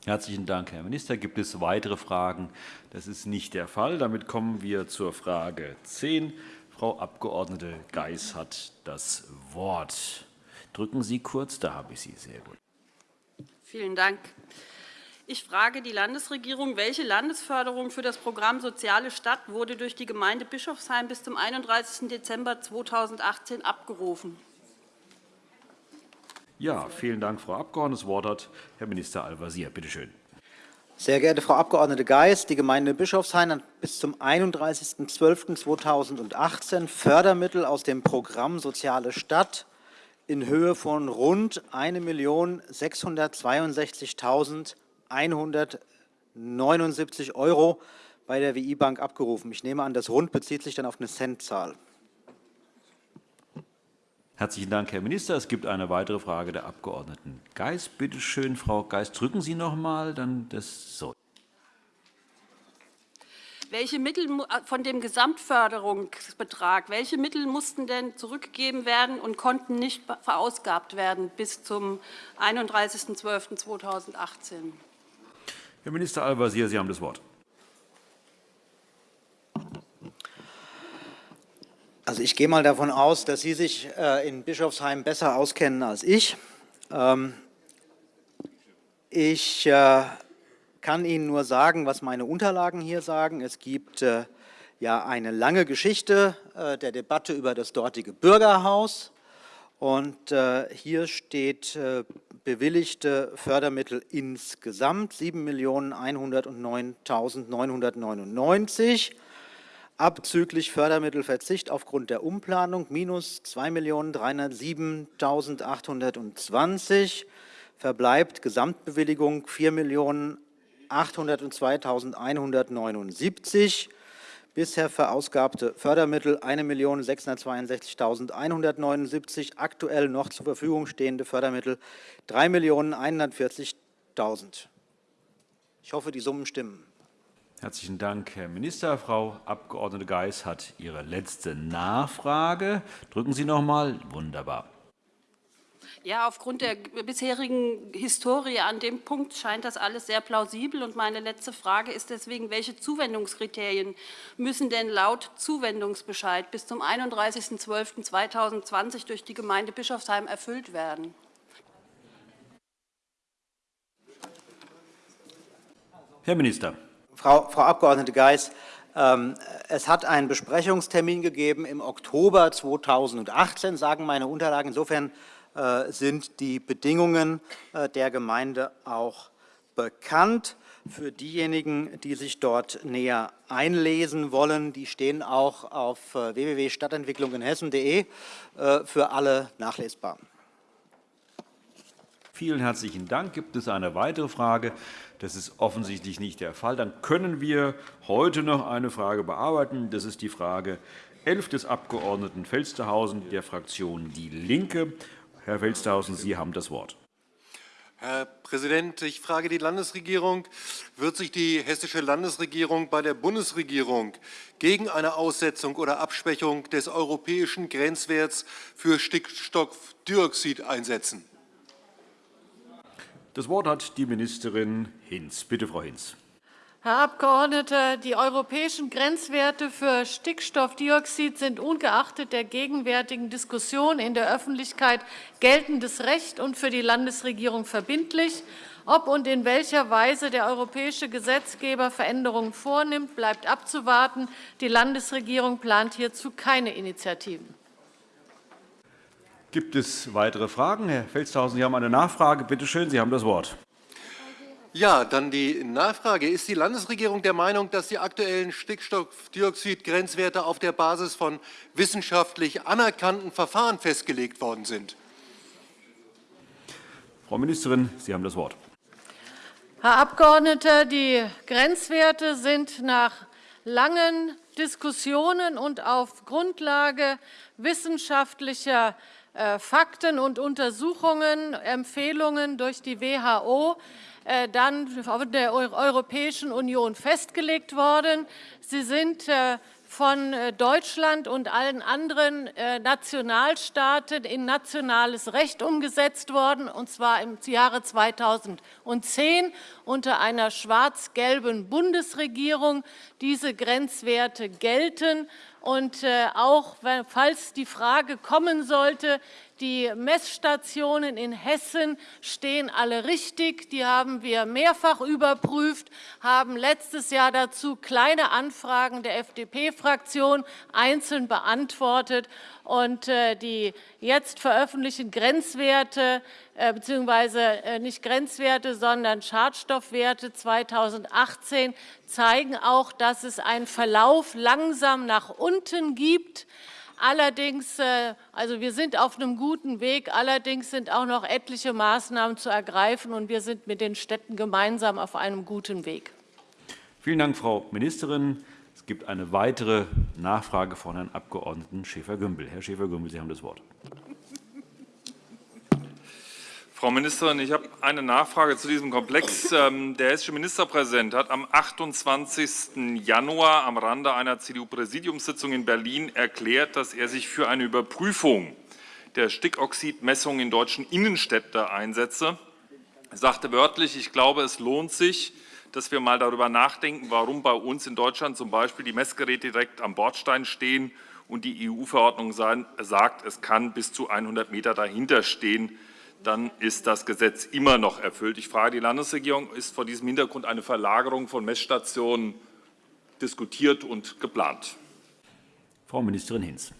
[SPEAKER 1] Herzlichen Dank, Herr Minister. Gibt es weitere Fragen? Das ist nicht der Fall. Damit kommen wir zur Frage 10. Frau Abg. Geis hat das Wort. Drücken Sie kurz, da habe ich Sie. Sehr gut.
[SPEAKER 16] Vielen Dank. Ich frage die Landesregierung, welche Landesförderung für das Programm Soziale Stadt wurde durch die Gemeinde Bischofsheim bis zum 31. Dezember 2018 abgerufen?
[SPEAKER 1] Ja, vielen Dank, Frau Abgeordnete. Das Wort hat Herr Minister Al-Wazir. Bitte schön.
[SPEAKER 7] Sehr geehrte Frau Abg. Geis, die Gemeinde Bischofshain hat bis zum 31.12.2018 Fördermittel aus dem Programm Soziale Stadt in Höhe von rund 1.662.179 Euro bei der WI-Bank abgerufen. Ich nehme an, das Rund bezieht sich dann auf eine Centzahl.
[SPEAKER 1] Herzlichen Dank, Herr Minister. Es gibt eine weitere Frage der Abg. Geis. Bitte schön, Frau Geis, drücken Sie noch einmal. Dann das so.
[SPEAKER 16] Welche Mittel von dem Gesamtförderungsbetrag, welche Mittel mussten denn zurückgegeben werden und konnten nicht verausgabt werden bis zum 31.12.2018?
[SPEAKER 1] Herr Minister Al-Wazir, Sie haben das Wort.
[SPEAKER 7] Also ich gehe mal davon aus, dass Sie sich äh, in Bischofsheim besser auskennen als ich. Ähm, ich äh, kann Ihnen nur sagen, was meine Unterlagen hier sagen. Es gibt äh, ja eine lange Geschichte der Debatte über das dortige Bürgerhaus. Und hier steht bewilligte Fördermittel insgesamt 7.109.999 abzüglich Fördermittelverzicht aufgrund der Umplanung minus 2.307.820, verbleibt Gesamtbewilligung 4.802.179, bisher verausgabte Fördermittel 1.662.179, aktuell noch zur Verfügung stehende Fördermittel 3.140.000. Ich hoffe, die Summen stimmen.
[SPEAKER 1] Herzlichen Dank, Herr Minister. Frau Abg. Geis hat ihre letzte Nachfrage. Drücken Sie noch einmal. Wunderbar.
[SPEAKER 16] Ja, aufgrund der bisherigen Historie an dem Punkt scheint das alles sehr plausibel. Und meine letzte Frage ist deswegen, welche Zuwendungskriterien müssen denn laut Zuwendungsbescheid bis zum 31.12.2020 durch die Gemeinde Bischofsheim erfüllt werden?
[SPEAKER 1] Herr Minister.
[SPEAKER 7] Frau, Frau Abg. Geis, ähm, es hat einen Besprechungstermin gegeben im Oktober 2018, sagen meine Unterlagen. Insofern sind die Bedingungen äh, der Gemeinde auch bekannt. Für diejenigen, die sich dort näher einlesen wollen, die stehen auch auf äh, www.stadtentwicklunginhessen.de für alle nachlesbar.
[SPEAKER 1] Vielen herzlichen Dank. Gibt es eine weitere Frage? Das ist offensichtlich nicht der Fall. Dann können wir heute noch eine Frage bearbeiten. Das ist die Frage 11 des Abg. Felstehausen der Fraktion DIE LINKE. Herr Felstehausen, Sie haben das Wort.
[SPEAKER 17] Herr Präsident, ich frage die Landesregierung, wird sich die hessische Landesregierung bei der Bundesregierung gegen eine Aussetzung oder Abschwächung des europäischen Grenzwerts für Stickstoffdioxid einsetzen?
[SPEAKER 1] Das Wort hat die Ministerin Hinz. Bitte, Frau Hinz.
[SPEAKER 10] Herr Abgeordneter, die europäischen Grenzwerte für Stickstoffdioxid sind ungeachtet der gegenwärtigen Diskussion in der Öffentlichkeit geltendes Recht und für die Landesregierung verbindlich. Ob und in welcher Weise der europäische Gesetzgeber Veränderungen vornimmt, bleibt abzuwarten. Die Landesregierung plant hierzu keine Initiativen.
[SPEAKER 1] Gibt es weitere Fragen? Herr Felstehausen, Sie haben eine Nachfrage. Bitte schön, Sie haben das Wort.
[SPEAKER 17] Ja, dann die Nachfrage. Ist die Landesregierung der Meinung, dass die aktuellen Stickstoffdioxid-Grenzwerte auf der Basis von wissenschaftlich anerkannten Verfahren festgelegt worden sind?
[SPEAKER 1] Frau Ministerin, Sie haben das Wort.
[SPEAKER 10] Herr Abgeordneter, die Grenzwerte sind nach langen Diskussionen und auf Grundlage wissenschaftlicher äh, Fakten und Untersuchungen, Empfehlungen durch die WHO dann von der Europäischen Union festgelegt worden. Sie sind äh, von Deutschland und allen anderen Nationalstaaten in nationales Recht umgesetzt worden, und zwar im Jahre 2010 unter einer schwarz-gelben Bundesregierung. Diese Grenzwerte gelten. Und äh, auch falls die Frage kommen sollte, die Messstationen in Hessen stehen alle richtig. Die haben wir mehrfach überprüft, haben letztes Jahr dazu kleine Anfragen der FDP-Fraktion einzeln beantwortet. Und äh, die jetzt veröffentlichten Grenzwerte äh, beziehungsweise äh, nicht Grenzwerte, sondern Schadstoffwerte 2018 zeigen auch, dass es einen Verlauf langsam nach unten gibt. Allerdings, äh, also wir sind auf einem guten Weg. Allerdings sind auch noch etliche Maßnahmen zu ergreifen, und wir sind mit den Städten gemeinsam auf einem guten Weg.
[SPEAKER 1] Vielen Dank, Frau Ministerin. Es gibt eine weitere Nachfrage von Herrn Abg. Schäfer-Gümbel. Herr Schäfer-Gümbel, Sie haben das Wort.
[SPEAKER 13] Frau Ministerin, ich habe eine Nachfrage zu diesem Komplex. Ähm, der hessische Ministerpräsident hat am 28. Januar am Rande einer CDU-Präsidiumssitzung in Berlin erklärt, dass er sich für eine Überprüfung der Stickoxidmessung in deutschen Innenstädten einsetze. Er sagte wörtlich, ich glaube, es lohnt sich, dass wir mal darüber nachdenken, warum bei uns in Deutschland zum Beispiel die Messgeräte direkt am Bordstein stehen und die EU-Verordnung sagt, es kann bis zu 100 Meter dahinter stehen dann ist das Gesetz immer noch erfüllt. Ich frage die Landesregierung, ist vor diesem Hintergrund eine Verlagerung von Messstationen diskutiert und geplant?
[SPEAKER 1] Frau Ministerin Hinz.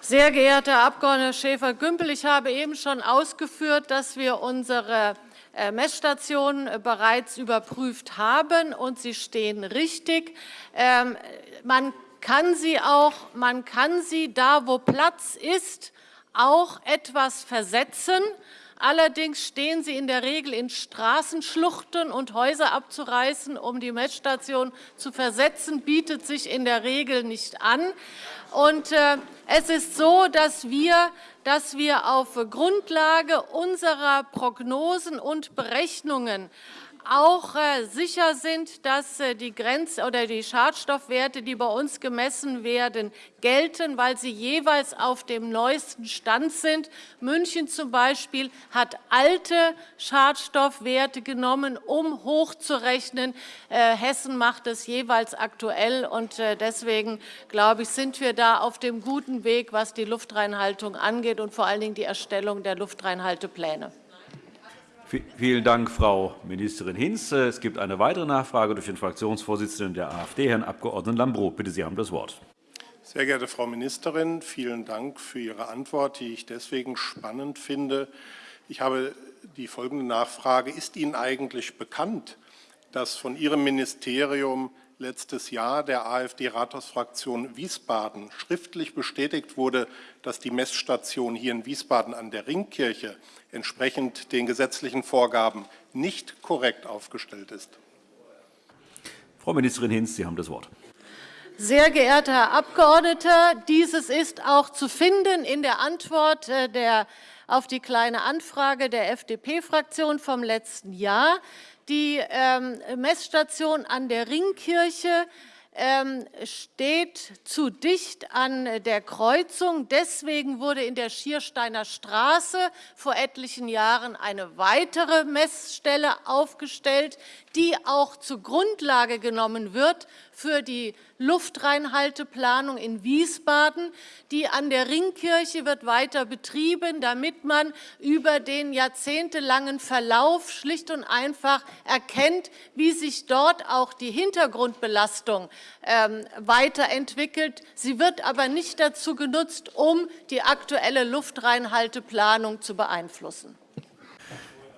[SPEAKER 10] Sehr geehrter Herr Abg. Schäfer-Gümbel, ich habe eben schon ausgeführt, dass wir unsere äh, Messstationen äh, bereits überprüft haben, und sie stehen richtig. Ähm, man kann sie auch, man kann sie da, wo Platz ist, auch etwas versetzen. Allerdings stehen sie in der Regel in Straßenschluchten und Häuser abzureißen, um die Messstation zu versetzen, bietet sich in der Regel nicht an. Und, äh, es ist so, dass wir, dass wir auf Grundlage unserer Prognosen und Berechnungen auch äh, sicher sind, dass äh, die Grenz- oder die Schadstoffwerte, die bei uns gemessen werden, gelten, weil sie jeweils auf dem neuesten Stand sind. München zum Beispiel hat alte Schadstoffwerte genommen, um hochzurechnen. Äh, Hessen macht es jeweils aktuell. und Deswegen, glaube ich, sind wir da auf dem guten Weg, was die Luftreinhaltung angeht und vor allen Dingen die Erstellung der Luftreinhaltepläne.
[SPEAKER 1] Vielen Dank, Frau Ministerin Hinz. Es gibt eine weitere Nachfrage durch den Fraktionsvorsitzenden der AfD, Herrn Abg. Lambrou. Bitte, Sie haben das Wort.
[SPEAKER 18] Sehr geehrte Frau Ministerin, vielen Dank für Ihre Antwort, die ich deswegen spannend finde. Ich habe die folgende Nachfrage. Ist Ihnen eigentlich bekannt, dass von Ihrem Ministerium letztes Jahr der AfD-Rathausfraktion Wiesbaden schriftlich bestätigt wurde, dass die Messstation hier in Wiesbaden an der Ringkirche entsprechend den gesetzlichen Vorgaben nicht korrekt aufgestellt ist.
[SPEAKER 1] Frau Ministerin Hinz, Sie haben das Wort.
[SPEAKER 10] Sehr geehrter Herr Abgeordneter, dieses ist auch zu finden in der Antwort äh, der, auf die Kleine Anfrage der FDP-Fraktion vom letzten Jahr. Die ähm, Messstation an der Ringkirche ähm, steht zu dicht an der Kreuzung. Deswegen wurde in der Schiersteiner Straße vor etlichen Jahren eine weitere Messstelle aufgestellt, die auch zur Grundlage genommen wird für die Luftreinhalteplanung in Wiesbaden. Die an der Ringkirche wird weiter betrieben, damit man über den jahrzehntelangen Verlauf schlicht und einfach erkennt, wie sich dort auch die Hintergrundbelastung ähm, weiterentwickelt. Sie wird aber nicht dazu genutzt, um die aktuelle Luftreinhalteplanung zu beeinflussen.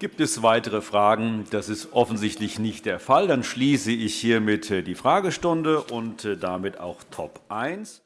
[SPEAKER 1] Gibt es weitere Fragen? Das ist offensichtlich nicht der Fall. Dann schließe ich hiermit die Fragestunde und äh, damit auch Top 1.